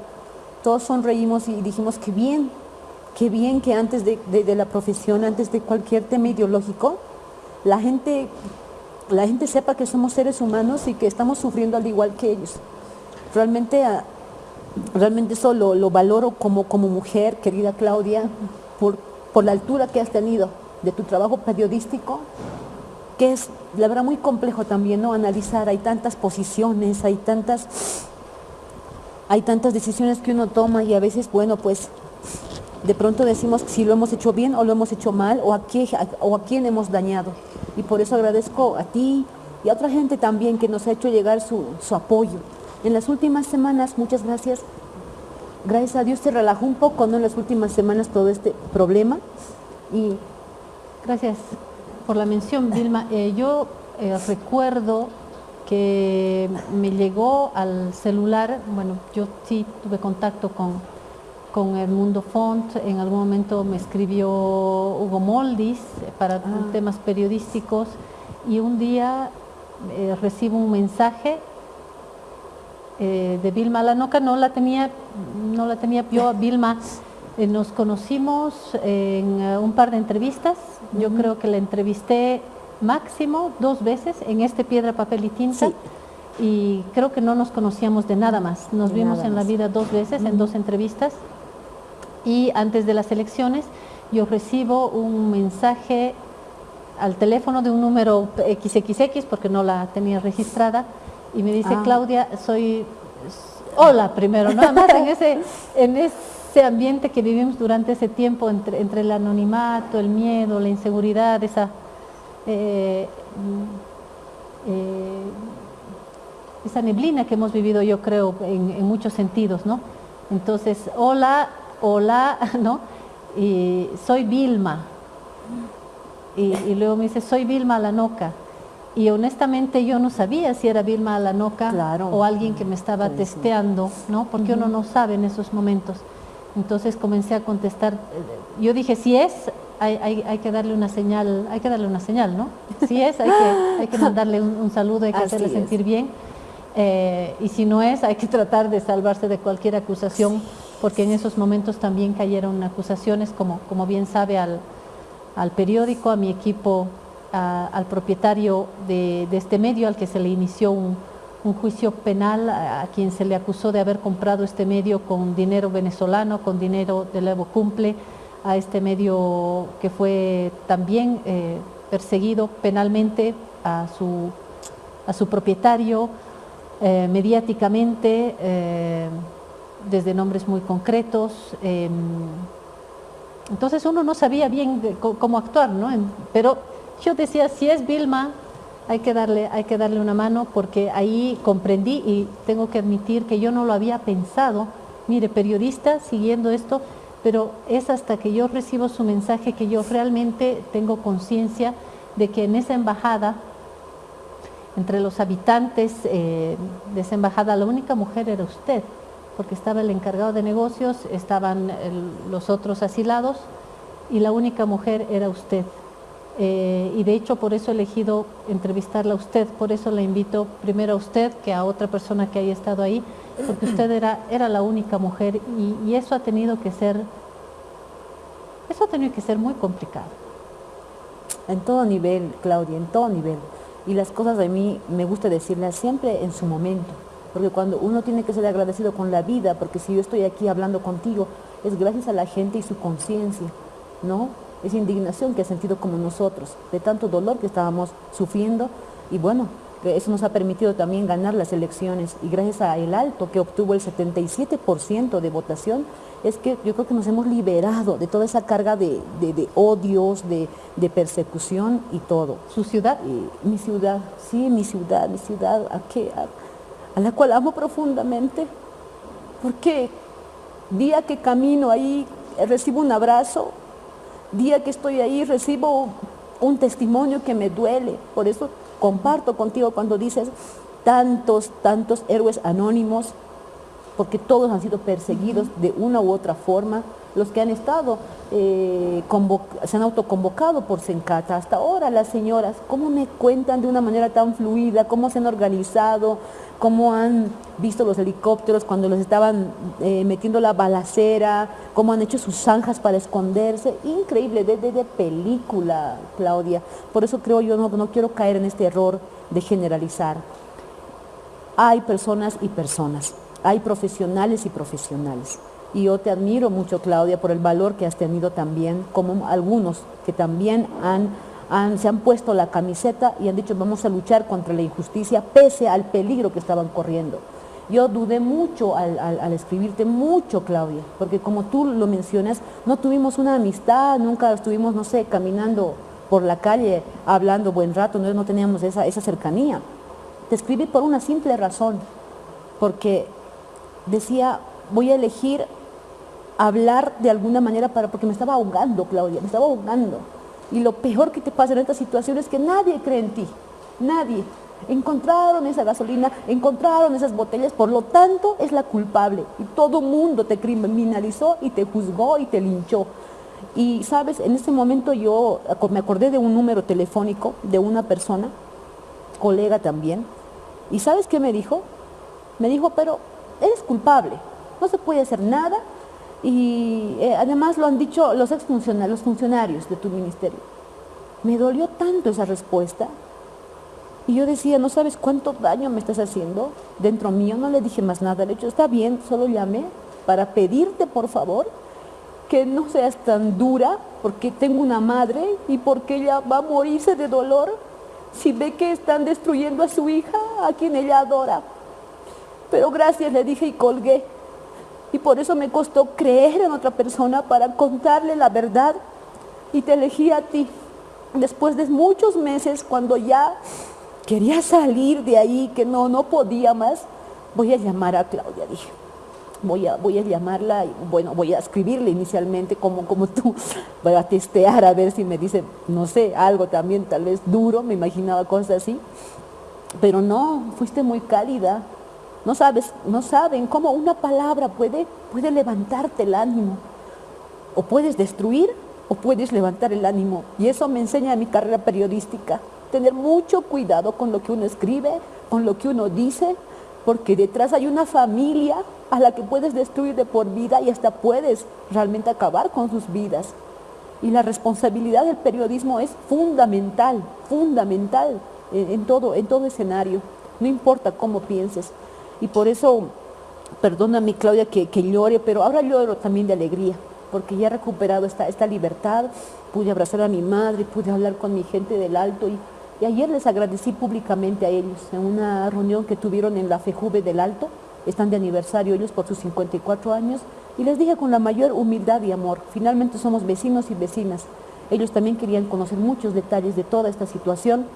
todos sonreímos y dijimos, qué bien, qué bien que antes de, de la profesión, antes de cualquier tema ideológico, la gente, la gente sepa que somos seres humanos y que estamos sufriendo al igual que ellos. Realmente, ah, realmente eso lo, valoro como, como mujer, querida Claudia, por, por la altura que has tenido de tu trabajo periodístico, que es, la verdad, muy complejo también, ¿no? Analizar, hay tantas posiciones, hay tantas, hay tantas decisiones que uno toma y a veces, bueno, pues, de pronto decimos si lo hemos hecho bien o lo hemos hecho mal o a, qué, o a quién hemos dañado. Y por eso agradezco a ti y a otra gente también que nos ha hecho llegar su, su apoyo. En las últimas semanas, muchas gracias, gracias a Dios se relajó un poco, ¿no? En las últimas semanas todo este problema. Y gracias por la mención, Vilma. Eh, yo eh, recuerdo que me llegó al celular, bueno, yo sí tuve contacto con, con el Mundo Font, en algún momento me escribió Hugo Moldis para ah. temas periodísticos y un día eh, recibo un mensaje eh, de Vilma Lanoca, no la tenía, no la tenía yo a Vilma. Eh, nos conocimos en eh, un par de entrevistas, yo creo que la entrevisté máximo dos veces en este Piedra, Papel y Tinta. Y creo que no nos conocíamos de nada más. Nos vimos en la vida dos veces, en dos entrevistas. Y antes de las elecciones yo recibo un mensaje al teléfono de un número XXX porque no la tenía registrada y me dice, ah. Claudia, soy, hola primero, nada más en ese, en ese ambiente que vivimos durante ese tiempo entre, entre el anonimato, el miedo, la inseguridad, esa, eh, eh, esa neblina que hemos vivido yo creo en, muchos sentidos, ¿no? Entonces, hola, hola, ¿no? Y soy Vilma. Y, y luego me dice, soy Vilma Lanoca y honestamente yo no sabía si era Vilma Alanoca o alguien que me estaba testeando, ¿no? Porque uno no sabe en esos momentos. Entonces comencé a contestar, yo dije, si es, hay, que darle una señal, hay que darle una señal, ¿no? Si es, hay que, hay que mandarle un, saludo, hay que hacerle sentir bien. Eh, y si no es, hay que tratar de salvarse de cualquier acusación, porque en esos momentos también cayeron acusaciones, como, como bien sabe al, al periódico, a mi equipo al propietario de, este medio, al que se le inició un, juicio penal, a, quien se le acusó de haber comprado este medio con dinero venezolano, con dinero del Evo Cumple, a este medio que fue también eh, perseguido penalmente a su, a su propietario, eh, mediáticamente, eh, desde nombres muy concretos. Em, entonces uno no sabía bien cómo actuar, ¿no? pero yo decía, si es Vilma, hay que, darle, hay que darle una mano porque ahí comprendí y tengo que admitir que yo no lo había pensado. Mire, periodista siguiendo esto, pero es hasta que yo recibo su mensaje que yo realmente tengo conciencia de que en esa embajada, entre los habitantes eh, de esa embajada, la única mujer era usted, porque estaba el encargado de negocios, estaban los otros asilados y la única mujer era usted. Eh, y de hecho por eso he elegido entrevistarla a usted, por eso la invito primero a usted que a otra persona que haya estado ahí, porque usted era, era la única mujer y, eso ha tenido que ser, eso ha tenido que ser muy complicado. En todo nivel, Claudia, en todo nivel. Y las cosas de mí me gusta decirlas siempre en su momento, porque cuando uno tiene que ser agradecido con la vida, porque si yo estoy aquí hablando contigo, es gracias a la gente y su conciencia, ¿no? Esa indignación que ha sentido como nosotros, de tanto dolor que estábamos sufriendo y bueno, eso nos ha permitido también ganar las elecciones y gracias a el alto que obtuvo el 77% de votación, es que yo creo que nos hemos liberado de toda esa carga de, odios, de, persecución y todo. ¿Su ciudad? mi ciudad, sí, mi ciudad, mi ciudad, a la cual amo profundamente, porque día que camino ahí recibo un abrazo día que estoy ahí recibo un testimonio que me duele. Por eso comparto contigo cuando dices tantos, tantos héroes anónimos, porque todos han sido perseguidos de una u otra forma. Los que han estado, eh, se han autoconvocado por Sencata. Hasta ahora las señoras, ¿cómo me cuentan de una manera tan fluida? ¿Cómo se han organizado? Cómo han visto los helicópteros cuando los estaban eh, metiendo la balacera, cómo han hecho sus zanjas para esconderse. Increíble, de, de, película, Claudia. Por eso creo yo, no, no quiero caer en este error de generalizar. Hay personas y personas, hay profesionales y profesionales. Y yo te admiro mucho, Claudia, por el valor que has tenido también, como algunos que también han se han puesto la camiseta y han dicho vamos a luchar contra la injusticia pese al peligro que estaban corriendo. Yo dudé mucho al, escribirte, mucho Claudia, porque como tú lo mencionas, no tuvimos una amistad, nunca estuvimos, no sé, caminando por la calle, hablando buen rato, no, no teníamos esa, esa cercanía. Te escribí por una simple razón, porque decía, voy a elegir hablar de alguna manera para, porque me estaba ahogando, Claudia, me estaba ahogando. Y lo peor que te pasa en esta situación es que nadie cree en ti, nadie. Encontraron esa gasolina, encontraron esas botellas, por lo tanto es la culpable. Y todo mundo te criminalizó y te juzgó y te linchó. Y sabes, en ese momento yo me acordé de un número telefónico de una persona, colega también, y ¿sabes qué me dijo? Me dijo, pero eres culpable, no se puede hacer nada y eh, además lo han dicho los exfuncionarios, los funcionarios de tu ministerio. Me dolió tanto esa respuesta y yo decía, no sabes cuánto daño me estás haciendo dentro mío, no le dije más nada, le he dicho, está bien, solo llamé para pedirte por favor que no seas tan dura porque tengo una madre y porque ella va a morirse de dolor si ve que están destruyendo a su hija, a quien ella adora. Pero gracias le dije y colgué. Y por eso me costó creer en otra persona para contarle la verdad y te elegí a ti. Después de muchos meses, cuando ya quería salir de ahí, que no, no podía más, voy a llamar a Claudia, dije. Voy a, voy a llamarla, y, bueno, voy a escribirle inicialmente como, como tú, voy a testear a ver si me dice, no sé, algo también tal vez duro, me imaginaba cosas así, pero no, fuiste muy cálida, no sabes, no saben cómo una palabra puede, puede levantarte el ánimo, o puedes destruir o puedes levantar el ánimo, y eso me enseña mi carrera periodística, tener mucho cuidado con lo que uno escribe, con lo que uno dice, porque detrás hay una familia a la que puedes destruir de por vida y hasta puedes realmente acabar con sus vidas. Y la responsabilidad del periodismo es fundamental, fundamental en, todo, en todo escenario, no importa cómo pienses. Y por eso, perdóname Claudia que, que llore, pero ahora lloro también de alegría, porque ya he recuperado esta, esta libertad, pude abrazar a mi madre, pude hablar con mi gente del Alto y y ayer les agradecí públicamente a ellos en una reunión que tuvieron en la FEJUVE del Alto, están de aniversario ellos por sus 54 años, y les dije con la mayor humildad y amor, finalmente somos vecinos y vecinas. Ellos también querían conocer muchos detalles de toda esta situación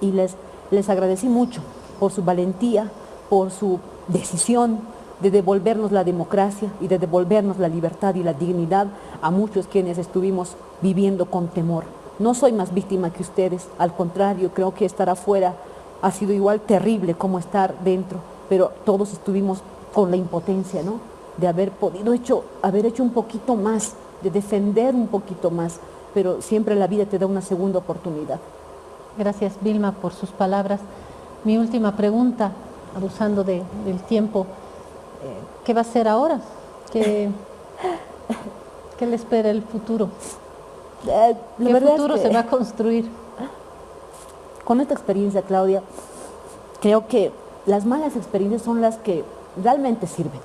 y les, les agradecí mucho por su valentía, por su decisión de devolvernos la democracia y de devolvernos la libertad y la dignidad a muchos quienes estuvimos viviendo con temor. No soy más víctima que ustedes, al contrario, creo que estar afuera ha sido igual terrible como estar dentro, pero todos estuvimos con la impotencia, ¿no? De haber podido hecho, haber hecho un poquito más, de defender un poquito más, pero siempre la vida te da una segunda oportunidad. Gracias Vilma por sus palabras. Mi última pregunta, abusando del tiempo, eh, ¿qué va a hacer ahora? ¿Qué, ¿Qué le espera el futuro? Eh, ¿Qué futuro se va a construir? Con esta experiencia, Claudia, creo que las malas experiencias son las que realmente sirven.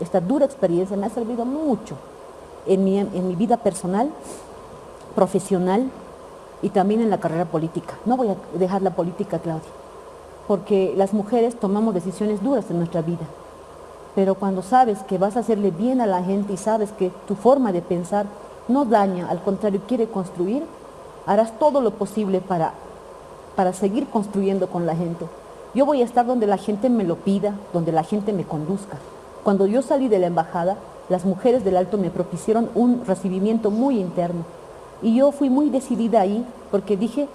Esta dura experiencia me ha servido mucho en mi, en mi vida personal, profesional y también en la carrera política. No voy a dejar la política, Claudia, porque las mujeres tomamos decisiones duras en nuestra vida. Pero cuando sabes que vas a hacerle bien a la gente y sabes que tu forma de pensar no daña, al contrario, quiere construir, harás todo lo posible para, para seguir construyendo con la gente. Yo voy a estar donde la gente me lo pida, donde la gente me conduzca. Cuando yo salí de la embajada, las mujeres del Alto me propusieron un recibimiento muy interno. Y yo fui muy decidida ahí porque dije,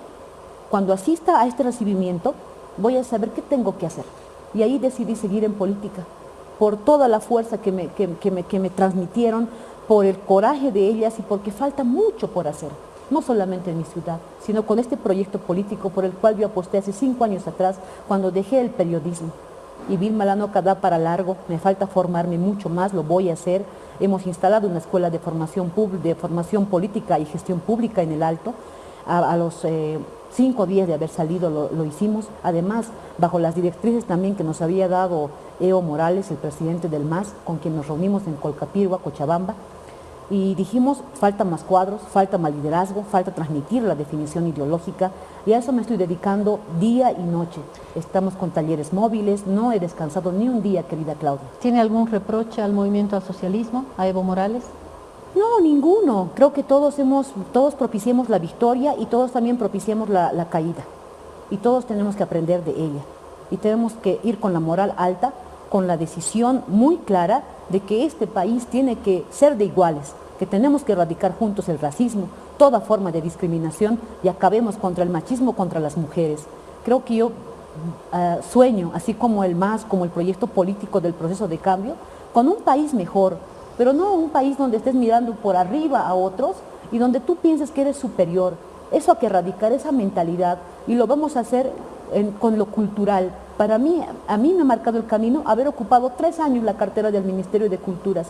cuando asista a este recibimiento, voy a saber qué tengo que hacer. Y ahí decidí seguir en política, por toda la fuerza que me, me, que me transmitieron, por el coraje de ellas y porque falta mucho por hacer, no solamente en mi ciudad, sino con este proyecto político por el cual yo aposté hace cinco años atrás cuando dejé el periodismo. Y Vilma Lanoca da para largo, me falta formarme mucho más, lo voy a hacer. Hemos instalado una escuela de formación, de formación política y gestión pública en el Alto. A, los eh, cinco días de haber salido lo, lo, hicimos, además bajo las directrices también que nos había dado Eo Morales, el presidente del MAS, con quien nos reunimos en Colcapirgua, Cochabamba, y dijimos, falta más cuadros, falta más liderazgo, falta transmitir la definición ideológica y a eso me estoy dedicando día y noche. Estamos con talleres móviles, no he descansado ni un día, querida Claudia. ¿Tiene algún reproche al movimiento al socialismo, a Evo Morales? No, ninguno. Creo que todos, hemos, todos propiciemos la victoria y todos también propiciemos la, caída. Y todos tenemos que aprender de ella. Y tenemos que ir con la moral alta, con la decisión muy clara de que este país tiene que ser de iguales, que tenemos que erradicar juntos el racismo, toda forma de discriminación y acabemos contra el machismo contra las mujeres. Creo que yo uh, sueño, así como el MAS, como el proyecto político del proceso de cambio, con un país mejor, pero no un país donde estés mirando por arriba a otros y donde tú pienses que eres superior. Eso hay que erradicar, esa mentalidad, y lo vamos a hacer con lo cultural, Para mí, a mí me ha marcado el camino haber ocupado tres años la cartera del Ministerio de Culturas.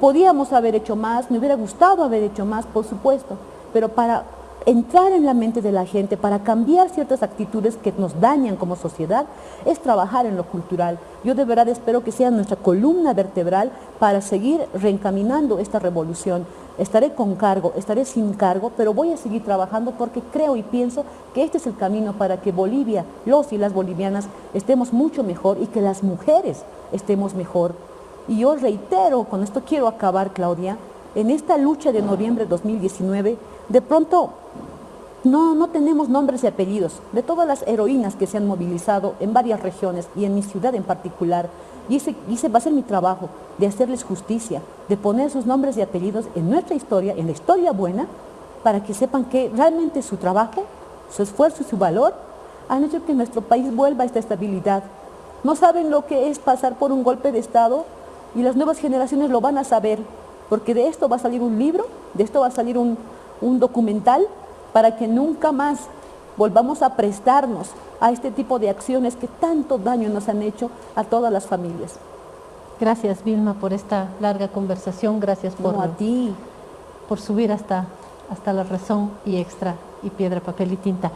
Podíamos haber hecho más, me hubiera gustado haber hecho más, por supuesto, pero para entrar en la mente de la gente, para cambiar ciertas actitudes que nos dañan como sociedad, es trabajar en lo cultural. Yo de verdad espero que sea nuestra columna vertebral para seguir reencaminando esta revolución. Estaré con cargo, estaré sin cargo, pero voy a seguir trabajando porque creo y pienso que este es el camino para que Bolivia, los y las bolivianas, estemos mucho mejor y que las mujeres estemos mejor. Y yo reitero, con esto quiero acabar, Claudia, en esta lucha de noviembre de 2019, de pronto no, no tenemos nombres y apellidos de todas las heroínas que se han movilizado en varias regiones y en mi ciudad en particular. Y ese, va a ser mi trabajo, de hacerles justicia, de poner sus nombres y apellidos en nuestra historia, en la historia buena, para que sepan que realmente su trabajo, su esfuerzo y su valor han hecho que nuestro país vuelva a esta estabilidad. No saben lo que es pasar por un golpe de Estado y las nuevas generaciones lo van a saber, porque de esto va a salir un libro, de esto va a salir un, un documental para que nunca más volvamos a prestarnos a este tipo de acciones que tanto daño nos han hecho a todas las familias. Gracias Vilma por esta larga conversación, gracias por, a ti. por subir hasta, hasta la razón y extra y piedra, papel y tinta.